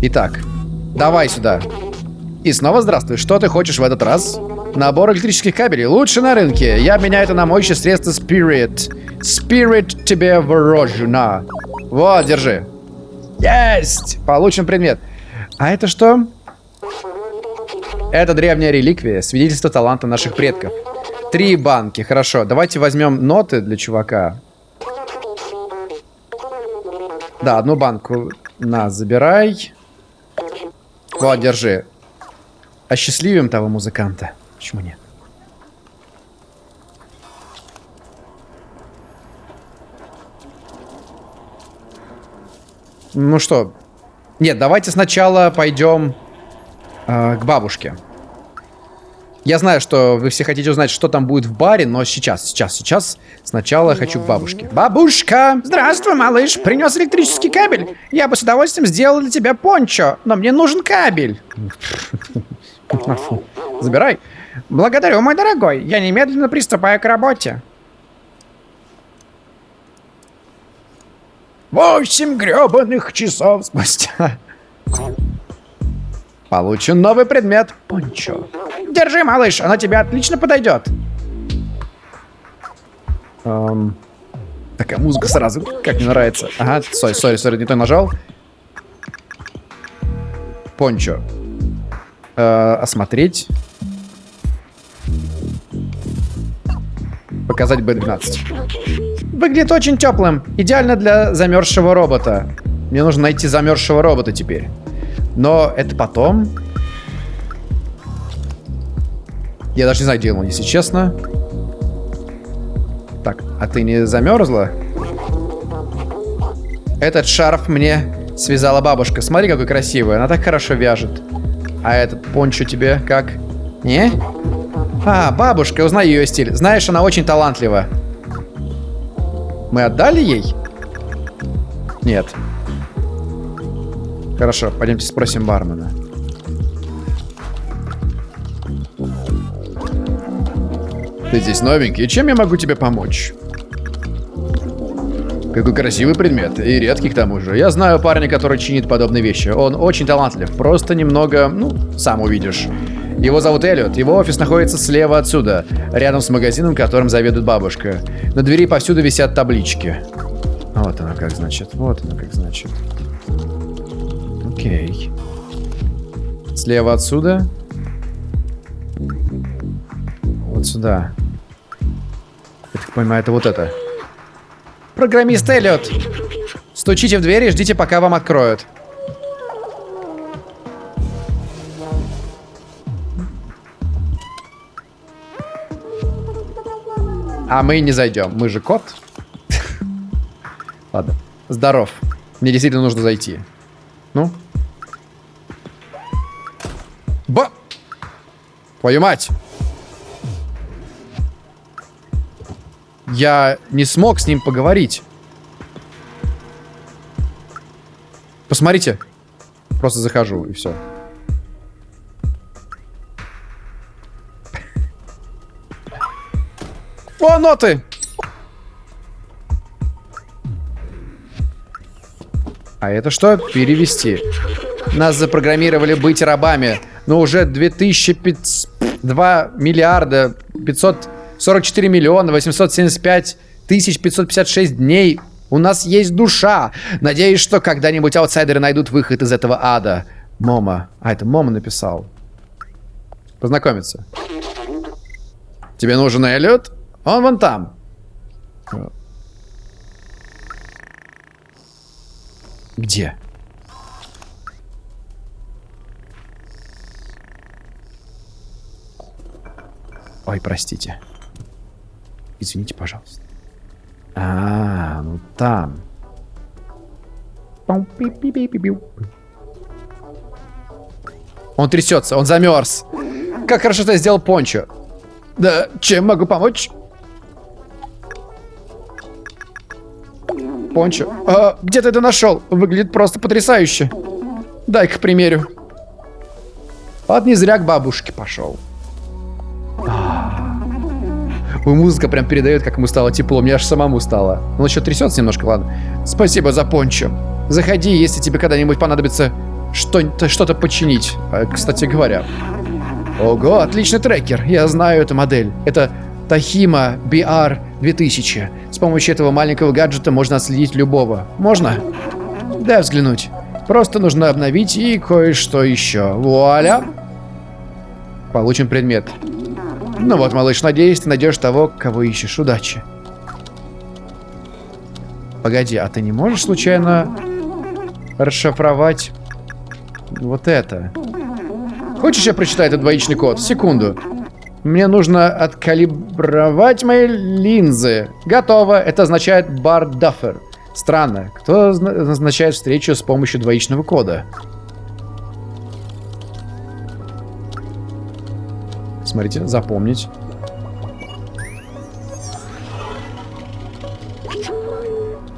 Итак, давай сюда. И снова здравствуй. Что ты хочешь в этот раз? Набор электрических кабелей. Лучше на рынке. Я обменяю это на моющее средство Spirit. Spirit тебе ворожу. На. Вот, держи. Есть! Получен предмет. А это что? Это древняя реликвия, свидетельство таланта наших предков. Три банки, хорошо. Давайте возьмем ноты для чувака. Да, одну банку на, забирай. Вот, держи. Осчастливим того музыканта. Почему нет? Ну что? Нет, давайте сначала пойдем э, к бабушке. Я знаю, что вы все хотите узнать, что там будет в баре, но сейчас, сейчас, сейчас сначала хочу к бабушке. Бабушка! Здравствуй, малыш! Принес электрический кабель. Я бы с удовольствием сделал для тебя пончо, но мне нужен кабель. Забирай. Благодарю, мой дорогой. Я немедленно приступаю к работе. Восемь гребаных часов спустя. Получен новый предмет. Пончо. Держи, малыш, она тебе отлично подойдет. Эм, такая музыка сразу, как мне нравится. Ага, сори, сори, сори, не то нажал. Пончо. Э, осмотреть. Показать B12. Выглядит очень теплым. Идеально для замерзшего робота. Мне нужно найти замерзшего робота теперь. Но это потом. Я даже не знаю, где он, если честно. Так, а ты не замерзла? Этот шарф мне связала бабушка. Смотри, какой красивый. Она так хорошо вяжет. А этот пончо тебе как? Не? А, бабушка, узнай ее стиль. Знаешь, она очень талантлива. Мы отдали ей? Нет. Хорошо, пойдемте спросим бармена. Ты здесь новенький, чем я могу тебе помочь? Какой красивый предмет, и редкий к тому же. Я знаю парня, который чинит подобные вещи. Он очень талантлив, просто немного, ну, сам увидишь. Его зовут Эллиот, его офис находится слева отсюда, рядом с магазином, которым заведует бабушка. На двери повсюду висят таблички. Вот она как значит, вот она как значит. Окей. Слева отсюда. Вот сюда. Я так понимаю, это вот это. Программист Эллиот. Стучите в дверь и ждите, пока вам откроют. А мы не зайдем. Мы же кот. Ладно. Здоров. Мне действительно нужно зайти. Ну? Ба! Твою мать! Я не смог с ним поговорить. Посмотрите. Просто захожу, и все. О, ноты! А это что? Перевести. Нас запрограммировали быть рабами. но уже 2005... 2 миллиарда 544 миллиона 875 тысяч 556 дней у нас есть душа. Надеюсь, что когда-нибудь аутсайдеры найдут выход из этого ада. Момо. А, это Мома написал. Познакомиться. Тебе нужен Эллиот? Он вон там. Где? Ой, простите. Извините, пожалуйста. А, ну там. Он трясется, он замерз. Как хорошо ты сделал пончо. Да, чем могу помочь? Пончо. А, где ты это нашел? Выглядит просто потрясающе. Дай-ка примерю. Вот не зря к бабушке пошел. Ой, музыка прям передает, как ему стало тепло. Мне аж самому стало. Он еще трясется немножко, ладно. Спасибо за пончо. Заходи, если тебе когда-нибудь понадобится что-то что починить. А, кстати говоря. Ого, отличный трекер. Я знаю эту модель. Это Тахима BR 2000. С помощью этого маленького гаджета можно отследить любого. Можно? Дай взглянуть. Просто нужно обновить и кое-что еще. Вуаля! Получим предмет. Ну вот, малыш, надеюсь, ты найдешь того, кого ищешь. Удачи. Погоди, а ты не можешь случайно расшифровать вот это? Хочешь, я прочитаю этот двоичный код? Секунду. Мне нужно откалибровать мои линзы. Готово. Это означает бар даффер. Странно. Кто назначает встречу с помощью двоичного кода? Смотрите, запомнить.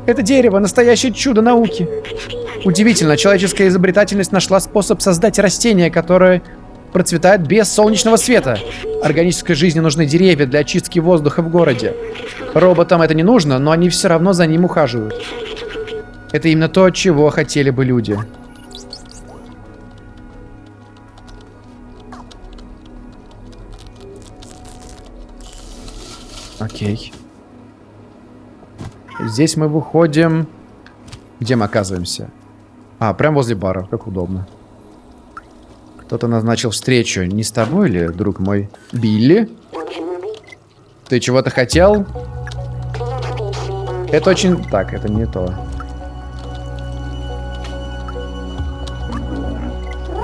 Это дерево — настоящее чудо науки. Удивительно, человеческая изобретательность нашла способ создать растение, которое процветает без солнечного света. Органической жизни нужны деревья для очистки воздуха в городе. Роботам это не нужно, но они все равно за ним ухаживают. Это именно то, чего хотели бы люди. Окей. Здесь мы выходим... Где мы оказываемся? А, прям возле бара. Как удобно. Кто-то назначил встречу. Не с тобой ли, друг мой? Билли? Ты чего-то хотел? Это очень... Так, это не то.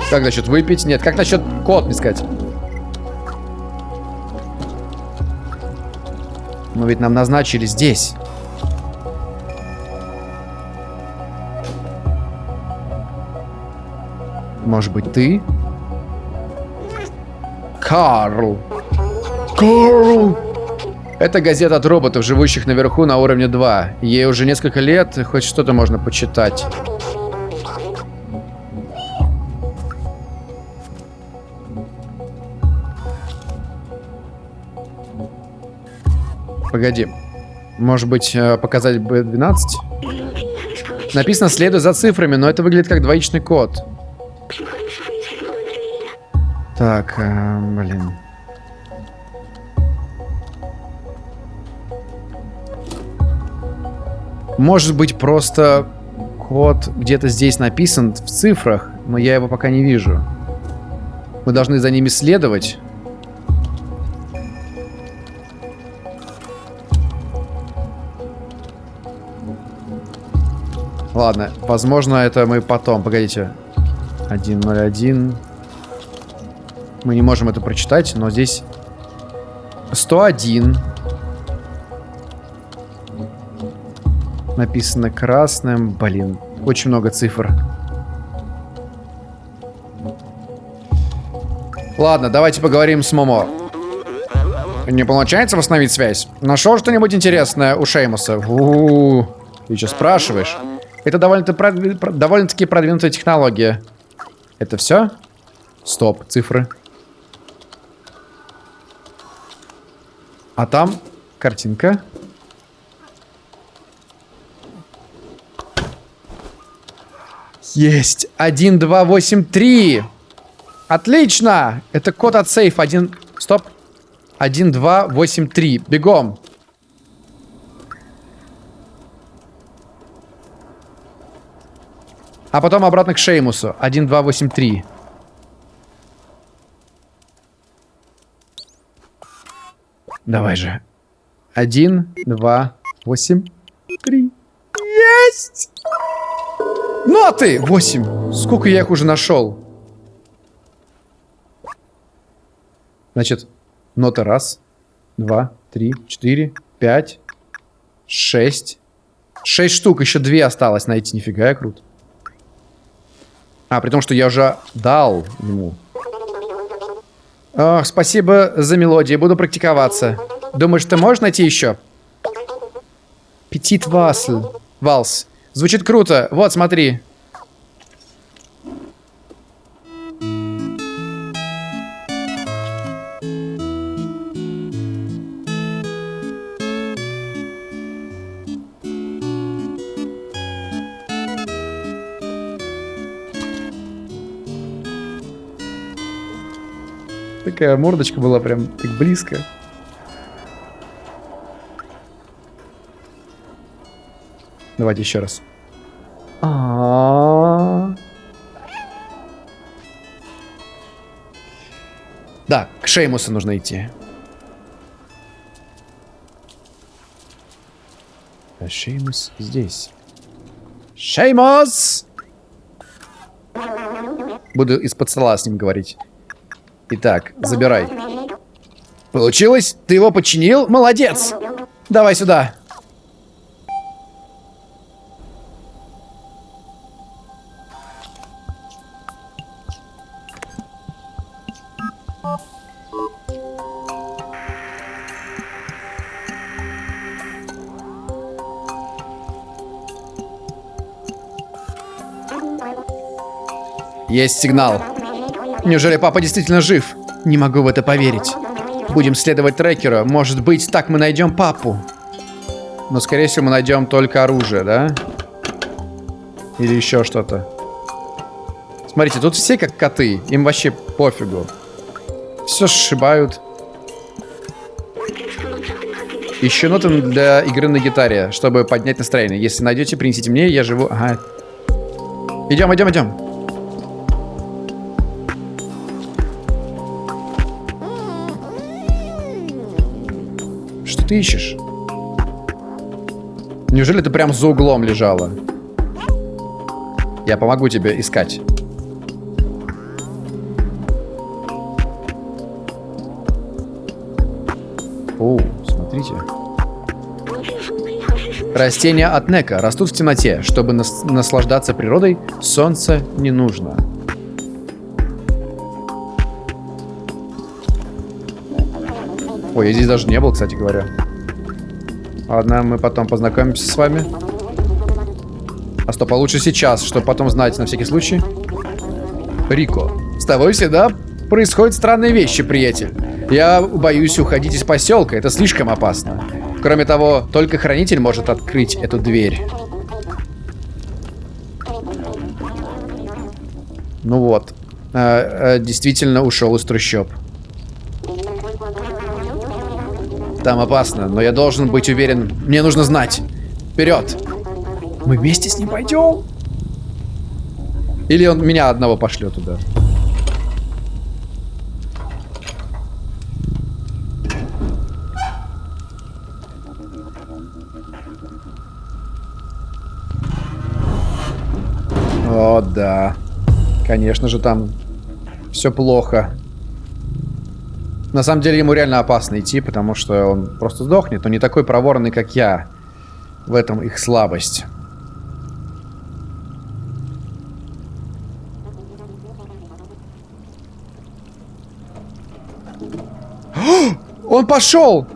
Как насчет выпить? Нет, как насчет код искать? Но ведь нам назначили здесь. Может быть, ты? Карл. Карл! Это газета от роботов, живущих наверху на уровне 2. Ей уже несколько лет, хоть что-то можно почитать. Погоди. Может быть, э, показать B12? Написано «следуй за цифрами», но это выглядит как двоичный код. Так, э, блин. Может быть, просто код где-то здесь написан в цифрах, но я его пока не вижу. Мы должны за ними следовать. Ладно, возможно, это мы потом. Погодите. 101. Мы не можем это прочитать, но здесь 101. Написано красным. Блин, очень много цифр. Ладно, давайте поговорим с Момо. Не получается восстановить связь? Нашел что-нибудь интересное у Шеймуса? У -у -у. Ты что спрашиваешь? Это довольно-таки довольно продвинутая технология. Это все? Стоп, цифры. А там картинка. Есть. 1, 2, 8, 3. Отлично! Это код от сейфа. Один... Стоп. 1, 2, 8, 3. Бегом. А потом обратно к Шеймусу. 1, 2, 8, 3. Давай же. 1, 2, 8, 3. Есть! Ноты! 8. Сколько я их уже нашел? Значит, нота раз, два, три, четыре, пять, шесть. Шесть штук, еще две осталось найти. Нифига, я крут. А, при том, что я уже дал ему. Ох, спасибо за мелодию, буду практиковаться. Думаешь, ты можешь найти еще? Петит Васл. Валс. Звучит круто. Вот, смотри. Такая мордочка была прям так близко. Давайте еще раз. А -а -а. Да, к Шеймусу нужно идти. А Шеймус здесь. Шеймус! Буду из-под стола с ним говорить. Итак, забирай. Получилось? Ты его починил? Молодец! Давай сюда. Есть сигнал. Неужели папа действительно жив? Не могу в это поверить. Будем следовать трекеру. Может быть, так мы найдем папу. Но, скорее всего, мы найдем только оружие, да? Или еще что-то. Смотрите, тут все как коты. Им вообще пофигу. Все сшибают. Еще ноты для игры на гитаре, чтобы поднять настроение. Если найдете, принесите мне, я живу... Ага. Идем, идем, идем. Ты ищешь? Неужели ты прям за углом лежала? Я помогу тебе искать. О, смотрите. Растения от Нека растут в темноте. Чтобы нас наслаждаться природой, солнце не нужно. Ой, я здесь даже не был, кстати говоря. Ладно, мы потом познакомимся с вами. А стоп, а лучше сейчас, чтобы потом знать на всякий случай. Рико, с тобой всегда происходят странные вещи, приятель. Я боюсь уходить из поселка, это слишком опасно. Кроме того, только хранитель может открыть эту дверь. Ну вот. А, а, действительно ушел из трущоб. Там опасно, но я должен быть уверен. Мне нужно знать. Вперед! Мы вместе с ним пойдем? Или он меня одного пошлет туда? О, да. Конечно же, там все плохо. На самом деле ему реально опасно идти, потому что он просто сдохнет. Он не такой проворный, как я. В этом их слабость. Он пошел!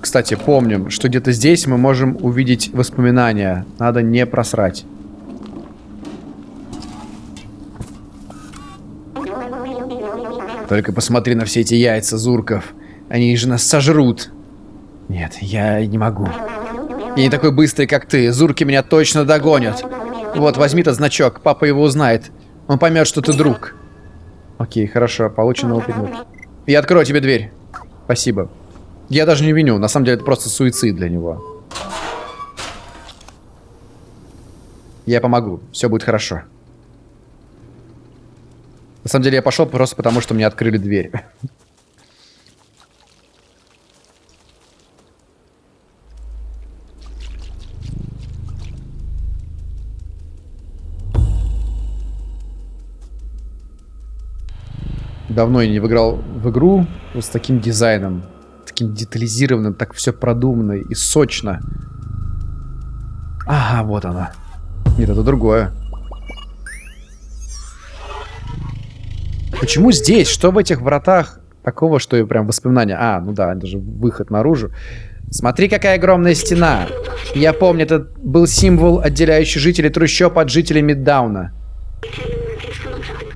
Кстати, помним, что где-то здесь мы можем увидеть воспоминания. Надо не просрать. Только посмотри на все эти яйца, Зурков. Они же нас сожрут. Нет, я не могу. Я не такой быстрый, как ты. Зурки меня точно догонят. Вот, возьми этот значок. Папа его узнает. Он поймет, что ты друг. Окей, хорошо. Получен опыт. Я открою тебе дверь. Спасибо. Я даже не виню. На самом деле, это просто суицид для него. Я помогу. Все будет хорошо. На самом деле, я пошел просто потому, что мне открыли дверь. Давно я не выиграл в игру вот с таким дизайном. Таким детализированным, так все продуманно и сочно. Ага, вот она. Нет, это другое. Почему здесь? Что в этих вратах такого, что и прям воспоминания? А, ну да, это же выход наружу. Смотри, какая огромная стена. Я помню, это был символ, отделяющий жителей трущоб от жителей Миддауна.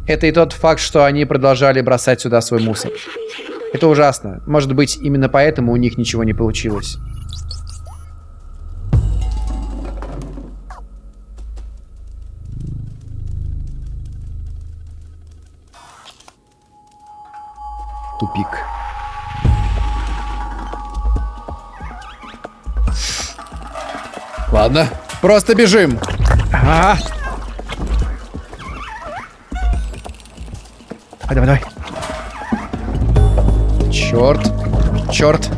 Это и тот факт, что они продолжали бросать сюда свой мусор. Это ужасно. Может быть, именно поэтому у них ничего не получилось. Тупик. Ладно, просто бежим. Ага. Давай, давай, давай. Черт. Черт.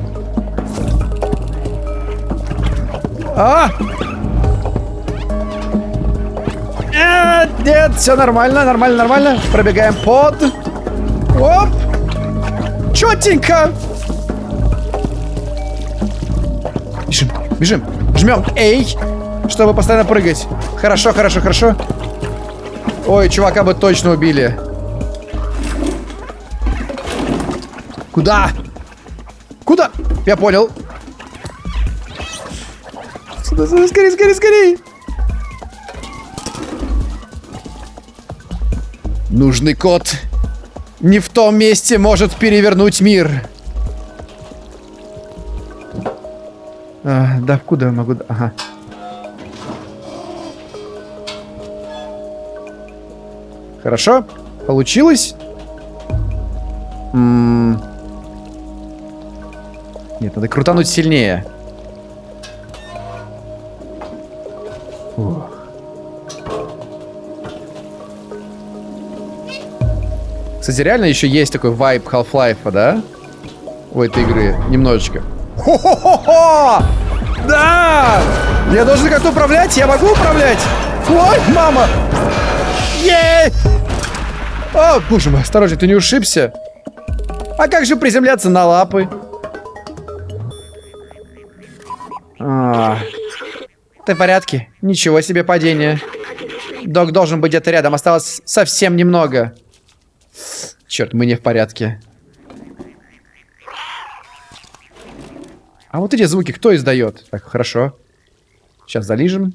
А! Нет, нет, все нормально, нормально, нормально. Пробегаем под. Оп! Четенько! Бежим, бежим. Жмем. Эй! Чтобы постоянно прыгать. Хорошо, хорошо, хорошо. Ой, чувака бы точно убили. Куда? Куда? Я понял. Сюда, сюда, скорее, скорее, скорее. Нужный код. Не в том месте может перевернуть мир. А, да, куда я могу... Ага. Хорошо. Получилось? М -м нет, надо крутануть сильнее. Ух. Кстати, реально еще есть такой вайб Half-Life, да? У этой игры. Немножечко. Хо-хо-хо-хо! Да! Я должен как-то управлять? Я могу управлять? Ой, мама! Ей! О, боже мой, осторожно, ты не ушибся? А как же приземляться на лапы? А, ты в порядке? Ничего себе падение. Док должен быть где-то рядом. Осталось совсем немного. Черт, мы не в порядке. А вот эти звуки кто издает? Так, хорошо. Сейчас залижем.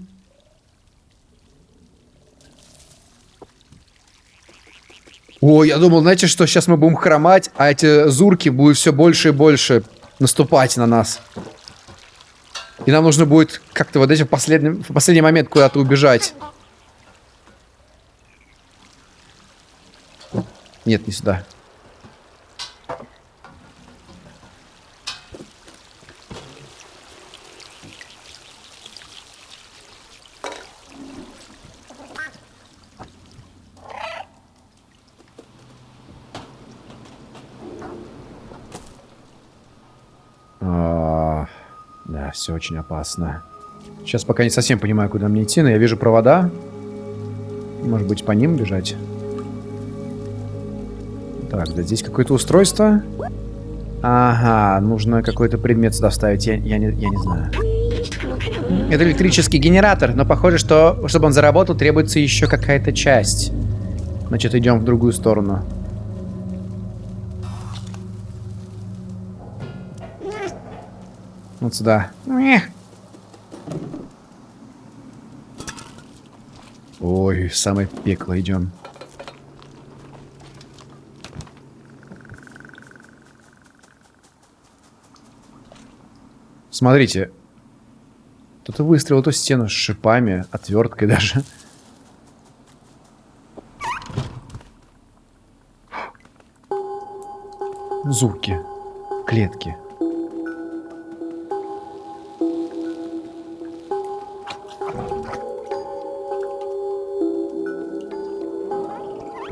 О, я думал, знаете, что сейчас мы будем хромать, а эти зурки будут все больше и больше наступать на нас. И нам нужно будет как-то вот этим в последний, в последний момент куда-то убежать. Нет, не сюда. все очень опасно. Сейчас пока не совсем понимаю, куда мне идти, но я вижу провода. Может быть, по ним бежать? Так, да здесь какое-то устройство. Ага, нужно какой-то предмет сюда вставить, я, я, не, я не знаю. Это электрический генератор, но похоже, что, чтобы он заработал, требуется еще какая-то часть. Значит, идем в другую сторону. Вот сюда. Ой, самое пекло идем. Смотрите. Кто-то выстрелил эту стену с шипами, отверткой даже. Звуки. Клетки.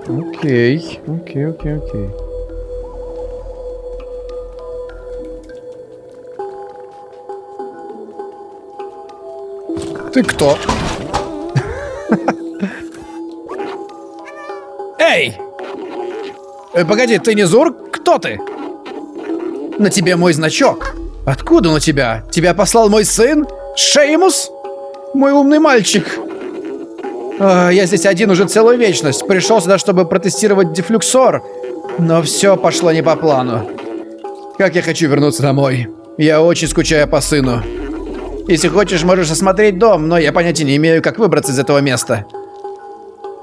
Окей, окей, окей, окей. Ты кто? Эй! Э, погоди, ты не Зур? Кто ты? На тебе мой значок. Откуда у тебя? Тебя послал мой сын? Шеймус? Мой умный мальчик. А, я здесь один уже целую вечность. Пришел сюда, чтобы протестировать дефлюксор. Но все пошло не по плану. Как я хочу вернуться домой. Я очень скучаю по сыну. Если хочешь, можешь осмотреть дом, но я понятия не имею, как выбраться из этого места.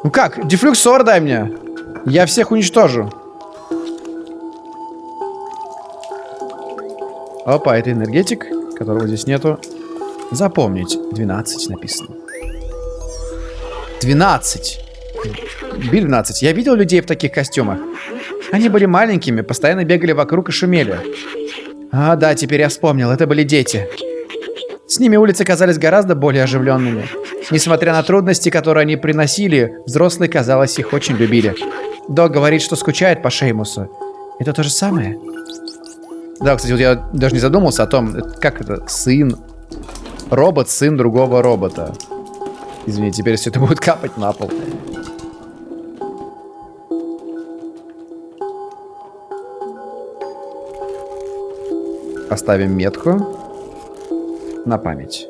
Ну как? Дефлюксор дай мне. Я всех уничтожу. Опа, это энергетик, которого здесь нету. Запомнить. 12 написано. 12. Биль 12. Я видел людей в таких костюмах. Они были маленькими, постоянно бегали вокруг и шумели. А, да, теперь я вспомнил. Это были дети. С ними улицы казались гораздо более оживленными. Несмотря на трудности, которые они приносили, взрослые, казалось, их очень любили. Док говорит, что скучает по Шеймусу. Это то же самое? Да, кстати, вот я даже не задумался о том, как это, сын, робот, сын другого робота. Извини, теперь все это будет капать на пол. Оставим метку на память.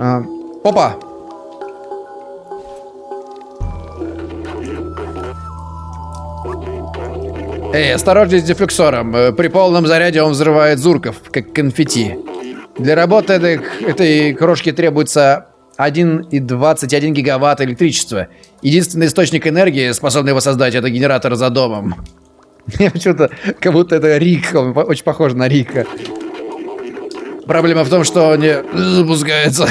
А, опа! Эй, осторожней с дефлюксором. Э, при полном заряде он взрывает зурков, как конфетти. Для работы этой, этой крошки требуется 1,21 гигаватт электричества. Единственный источник энергии, способный его создать, это генератор за домом. Я почему-то, как будто это Рик, он очень похож на Рика. Проблема в том, что он не запускается.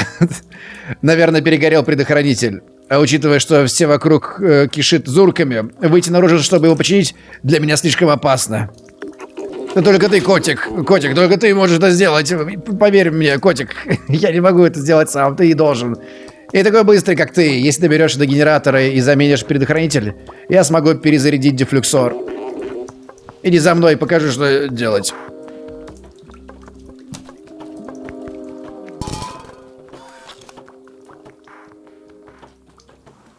Наверное, перегорел предохранитель. А учитывая, что все вокруг э, кишит зурками, выйти наружу, чтобы его починить, для меня слишком опасно. Но только ты, котик, котик, только ты можешь это сделать. Поверь мне, котик, я не могу это сделать сам, ты и должен. И такой быстрый, как ты, если ты до генератора и заменишь предохранитель, я смогу перезарядить дефлюксор. Иди за мной, покажу, что делать.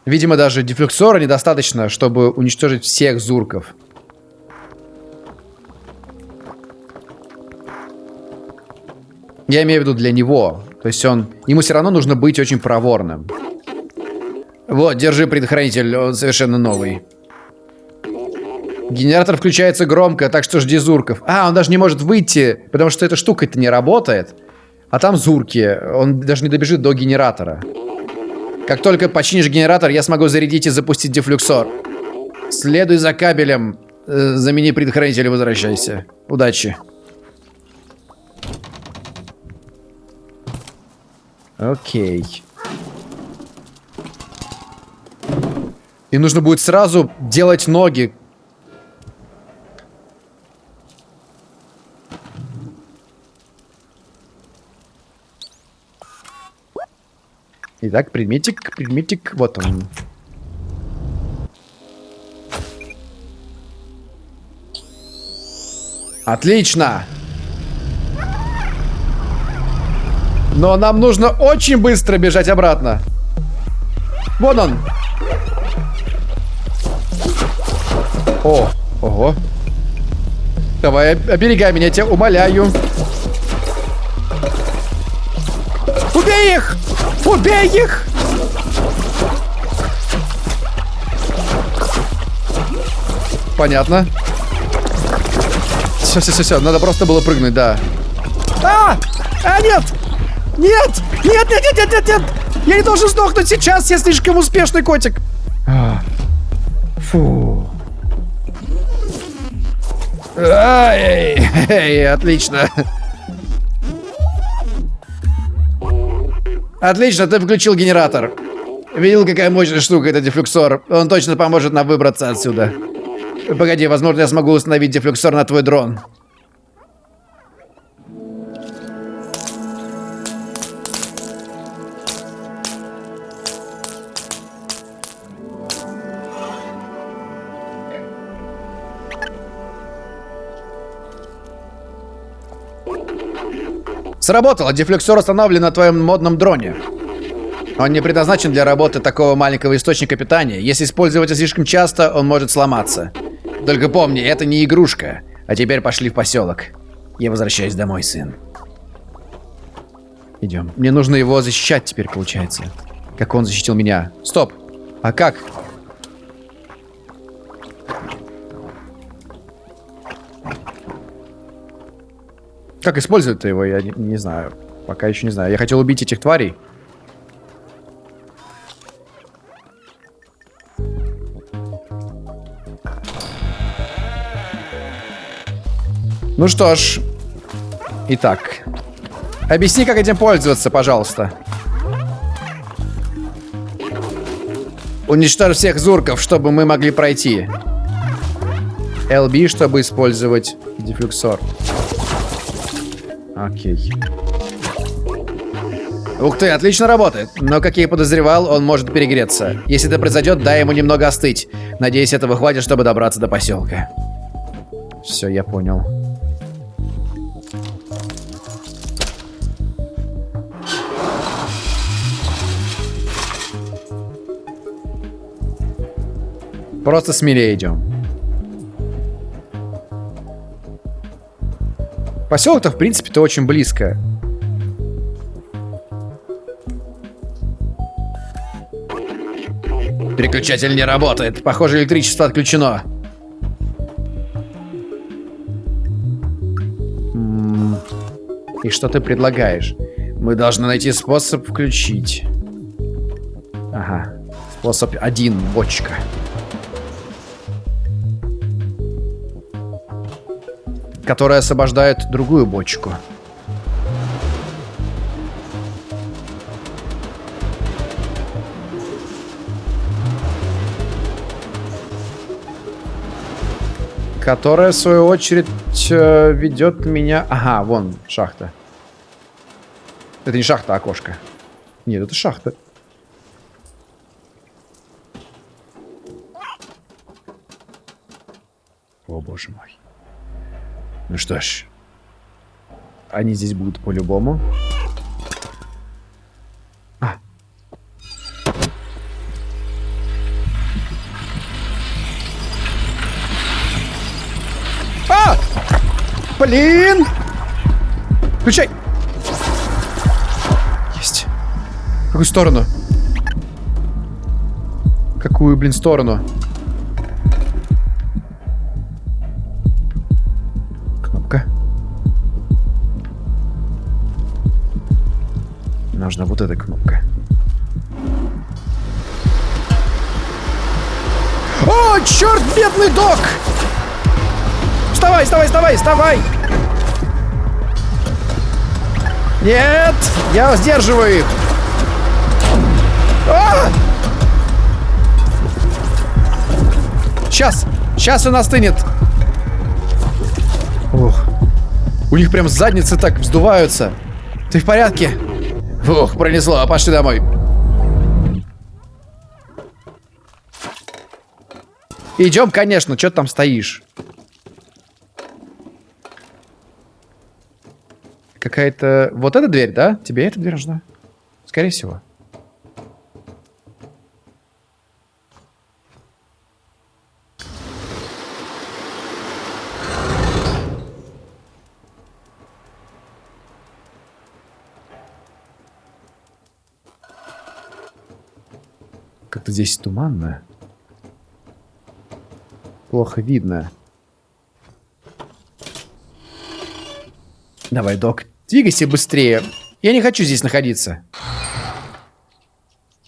Видимо, даже дефлюксора недостаточно, чтобы уничтожить всех зурков. Я имею в виду для него. То есть он... Ему все равно нужно быть очень проворным. Вот, держи предохранитель, он совершенно новый. Генератор включается громко, так что жди зурков. А, он даже не может выйти, потому что эта штука-то не работает. А там зурки. Он даже не добежит до генератора. Как только починишь генератор, я смогу зарядить и запустить дефлюксор. Следуй за кабелем. Э, замени предохранитель и возвращайся. Удачи. Окей. И нужно будет сразу делать ноги Итак, предметик, предметик, вот он. Отлично! Но нам нужно очень быстро бежать обратно. Вон он. О, ого. Давай, оберегай меня, тебя умоляю. Убей их! Убей их! Понятно. Все, все, все, все. Надо просто было прыгнуть, да. А! А, нет! Нет! Нет, нет, нет, нет, нет, нет! Я не должен сдохнуть сейчас, я слишком успешный котик. Фу. Ай, эй, отлично. Отлично, ты включил генератор. Видел, какая мощная штука это дефлюксор. Он точно поможет нам выбраться отсюда. Погоди, возможно, я смогу установить дефлюксор на твой дрон. Сработало, дефлюксор установлен на твоем модном дроне. Он не предназначен для работы такого маленького источника питания. Если использовать его слишком часто, он может сломаться. Только помни, это не игрушка. А теперь пошли в поселок. Я возвращаюсь домой, сын. Идем. Мне нужно его защищать теперь, получается. Как он защитил меня. Стоп. А как? Как использовать его, я не, не знаю. Пока еще не знаю. Я хотел убить этих тварей. Ну что ж. Итак. Объясни, как этим пользоваться, пожалуйста. Уничтожь всех зурков, чтобы мы могли пройти. LB, чтобы использовать дефлюксор. Окей. Ух ты, отлично работает. Но, как я и подозревал, он может перегреться. Если это произойдет, дай ему немного остыть. Надеюсь, этого хватит, чтобы добраться до поселка. Все, я понял. Просто смелее идем. Поселок-то, в принципе-то, очень близко. Переключатель не работает. Похоже, электричество отключено. И что ты предлагаешь? Мы должны найти способ включить. Ага. Способ один, бочка. Которая освобождает другую бочку. Которая, в свою очередь, э, ведет меня... Ага, вон, шахта. Это не шахта, а окошко. Нет, это шахта. О, боже мой. Ну что ж. Они здесь будут по-любому. А. А! Блин! Включай! Есть. В какую сторону? Какую, блин, сторону? Нужна вот эта кнопка. О, черт, бедный док! Вставай, вставай, вставай, вставай! Нет! Я сдерживаю их! А! Сейчас! Сейчас он остынет! Ух. У них прям задницы так вздуваются. Ты в порядке? Ух, пронесло. Пошли домой. Идем, конечно. Что ты там стоишь? Какая-то... Вот эта дверь, да? Тебе эта дверь нужна? Скорее всего. Здесь туманно. Плохо видно. Давай, док. Двигайся быстрее. Я не хочу здесь находиться.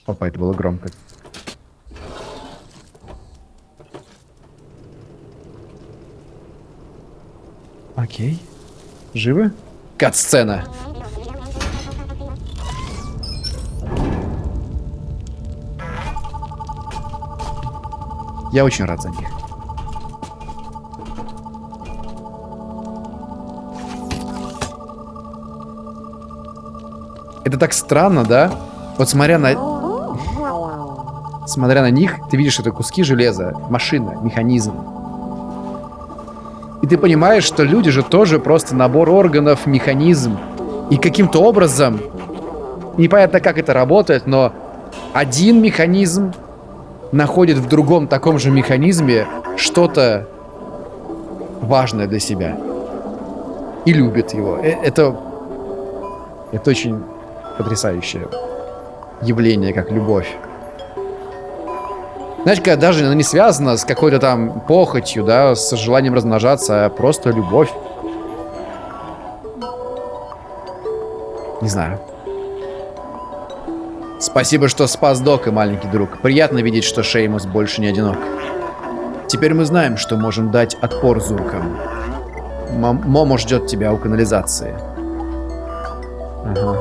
Опа, это было громко. Окей. Живы? Кат-сцена. Я очень рад за них. Это так странно, да? Вот смотря на... Смотря на них, ты видишь, это куски железа, машина, механизм. И ты понимаешь, что люди же тоже просто набор органов, механизм. И каким-то образом, непонятно как это работает, но один механизм находит в другом таком же механизме что-то важное для себя. И любит его. Э, это, это очень потрясающее явление, как любовь. Знаешь, когда даже она не связана с какой-то там похотью, да, с желанием размножаться, а просто любовь. Не знаю. Спасибо, что спас Дока, маленький друг. Приятно видеть, что Шеймус больше не одинок. Теперь мы знаем, что можем дать отпор зуркам. М Момо ждет тебя у канализации. Ага.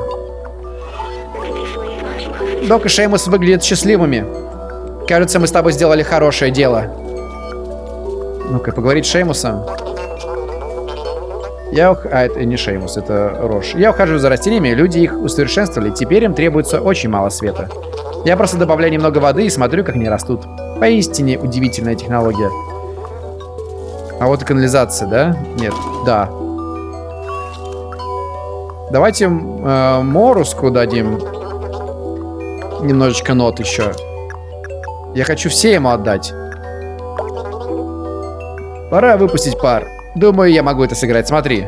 Док и Шеймус выглядят счастливыми. Кажется, мы с тобой сделали хорошее дело. Ну-ка, поговорить с Шеймусом. Я ух... А, это не Шеймус, это Рош. Я ухаживаю за растениями, люди их усовершенствовали, теперь им требуется очень мало света. Я просто добавляю немного воды и смотрю, как они растут. Поистине удивительная технология. А вот и канализация, да? Нет, да. Давайте э, Моруску дадим немножечко нот еще. Я хочу все ему отдать. Пора выпустить пар. Думаю, я могу это сыграть. Смотри.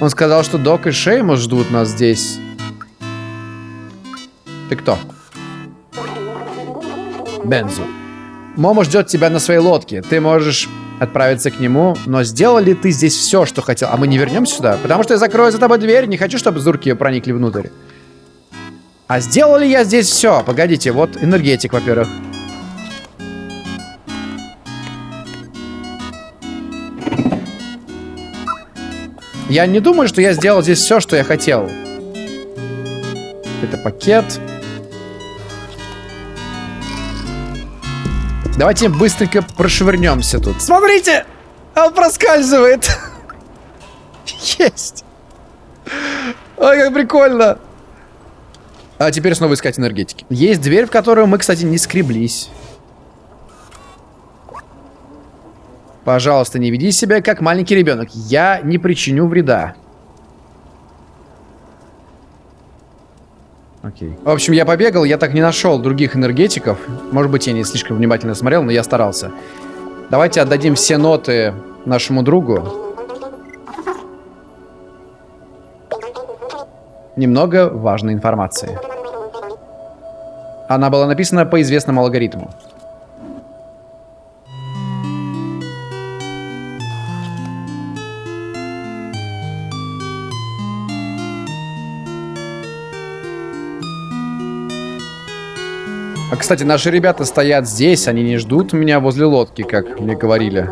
Он сказал, что Док и Шеймус ждут нас здесь. Ты кто? Бензу. Момо ждет тебя на своей лодке. Ты можешь отправиться к нему, но сделал ли ты здесь все, что хотел? А мы не вернемся сюда? Потому что я закрою за тобой дверь, не хочу, чтобы зурки проникли внутрь. А сделал ли я здесь все? Погодите, вот энергетик, во-первых. Я не думаю, что я сделал здесь все, что я хотел. Это пакет. Давайте быстренько прошвырнемся тут. Смотрите! Он проскальзывает. Есть. Ой, как прикольно. А теперь снова искать энергетики. Есть дверь, в которую мы, кстати, не скреблись. Пожалуйста, не веди себя как маленький ребенок. Я не причиню вреда. Окей. В общем, я побегал, я так не нашел других энергетиков. Может быть, я не слишком внимательно смотрел, но я старался. Давайте отдадим все ноты нашему другу. Немного важной информации. Она была написана по известному алгоритму. Кстати, наши ребята стоят здесь, они не ждут меня возле лодки, как мне говорили.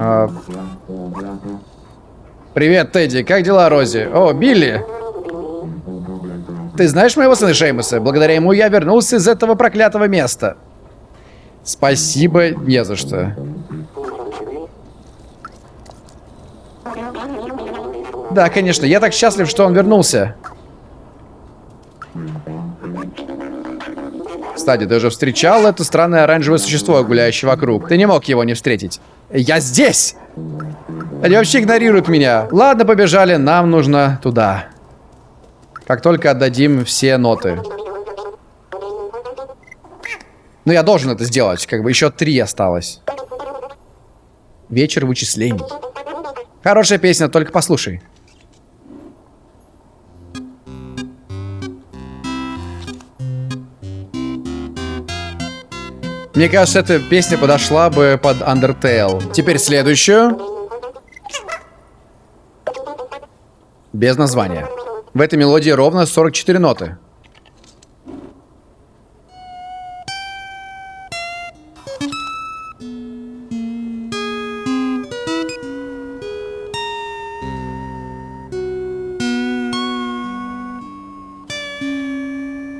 А... Привет, Тедди, как дела, Рози? О, Билли! Ты знаешь моего сына Шеймуса? Благодаря ему я вернулся из этого проклятого места. Спасибо, не за что. Да, конечно, я так счастлив, что он вернулся. Кстати, ты уже встречал это странное оранжевое существо, гуляющее вокруг. Ты не мог его не встретить. Я здесь! Они вообще игнорируют меня. Ладно, побежали, нам нужно туда. Как только отдадим все ноты. Ну, я должен это сделать. Как бы еще три осталось. Вечер вычислений. Хорошая песня, только послушай. Мне кажется, эта песня подошла бы под Undertale. Теперь следующую. Без названия. В этой мелодии ровно 44 ноты.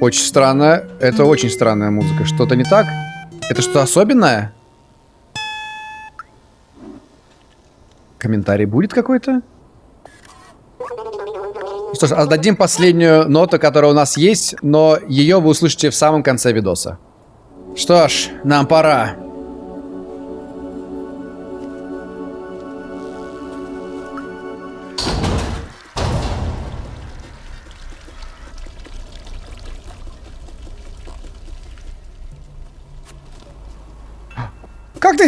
Очень странно. Это очень странная музыка. Что-то не так? Это что особенное? Комментарий будет какой-то? Что ж, отдадим последнюю ноту, которая у нас есть, но ее вы услышите в самом конце видоса. Что ж, нам пора.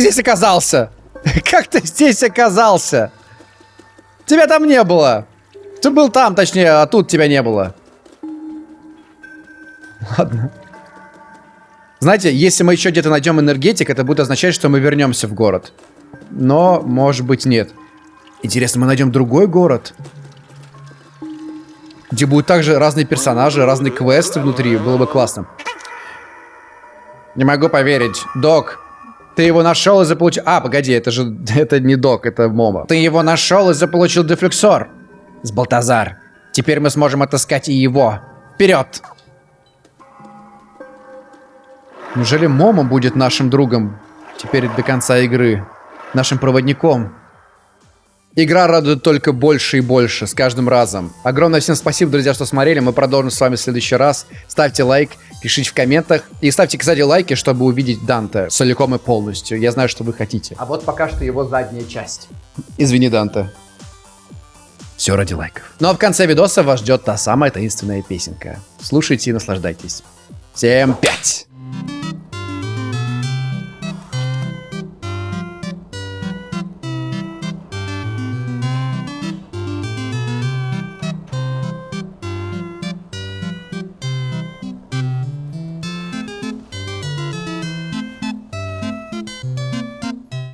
Здесь оказался? Как ты здесь оказался? Тебя там не было. Ты был там, точнее, а тут тебя не было. Ладно. Знаете, если мы еще где-то найдем энергетик, это будет означать, что мы вернемся в город. Но, может быть, нет. Интересно, мы найдем другой город? Где будут также разные персонажи, разные квесты внутри. Было бы классно. Не могу поверить. Док, ты его нашел и заполучил... А, погоди, это же... Это не Док, это Момо. Ты его нашел и заполучил дефлексор. С Балтазар. Теперь мы сможем отыскать и его. Вперед! Неужели Момо будет нашим другом теперь до конца игры? Нашим проводником? Игра радует только больше и больше с каждым разом. Огромное всем спасибо, друзья, что смотрели. Мы продолжим с вами в следующий раз. Ставьте лайк, пишите в комментах. И ставьте, кстати, лайки, чтобы увидеть Данте целиком и полностью. Я знаю, что вы хотите. А вот пока что его задняя часть. Извини, Данте. Все ради лайков. Ну а в конце видоса вас ждет та самая таинственная песенка. Слушайте и наслаждайтесь. Всем пять!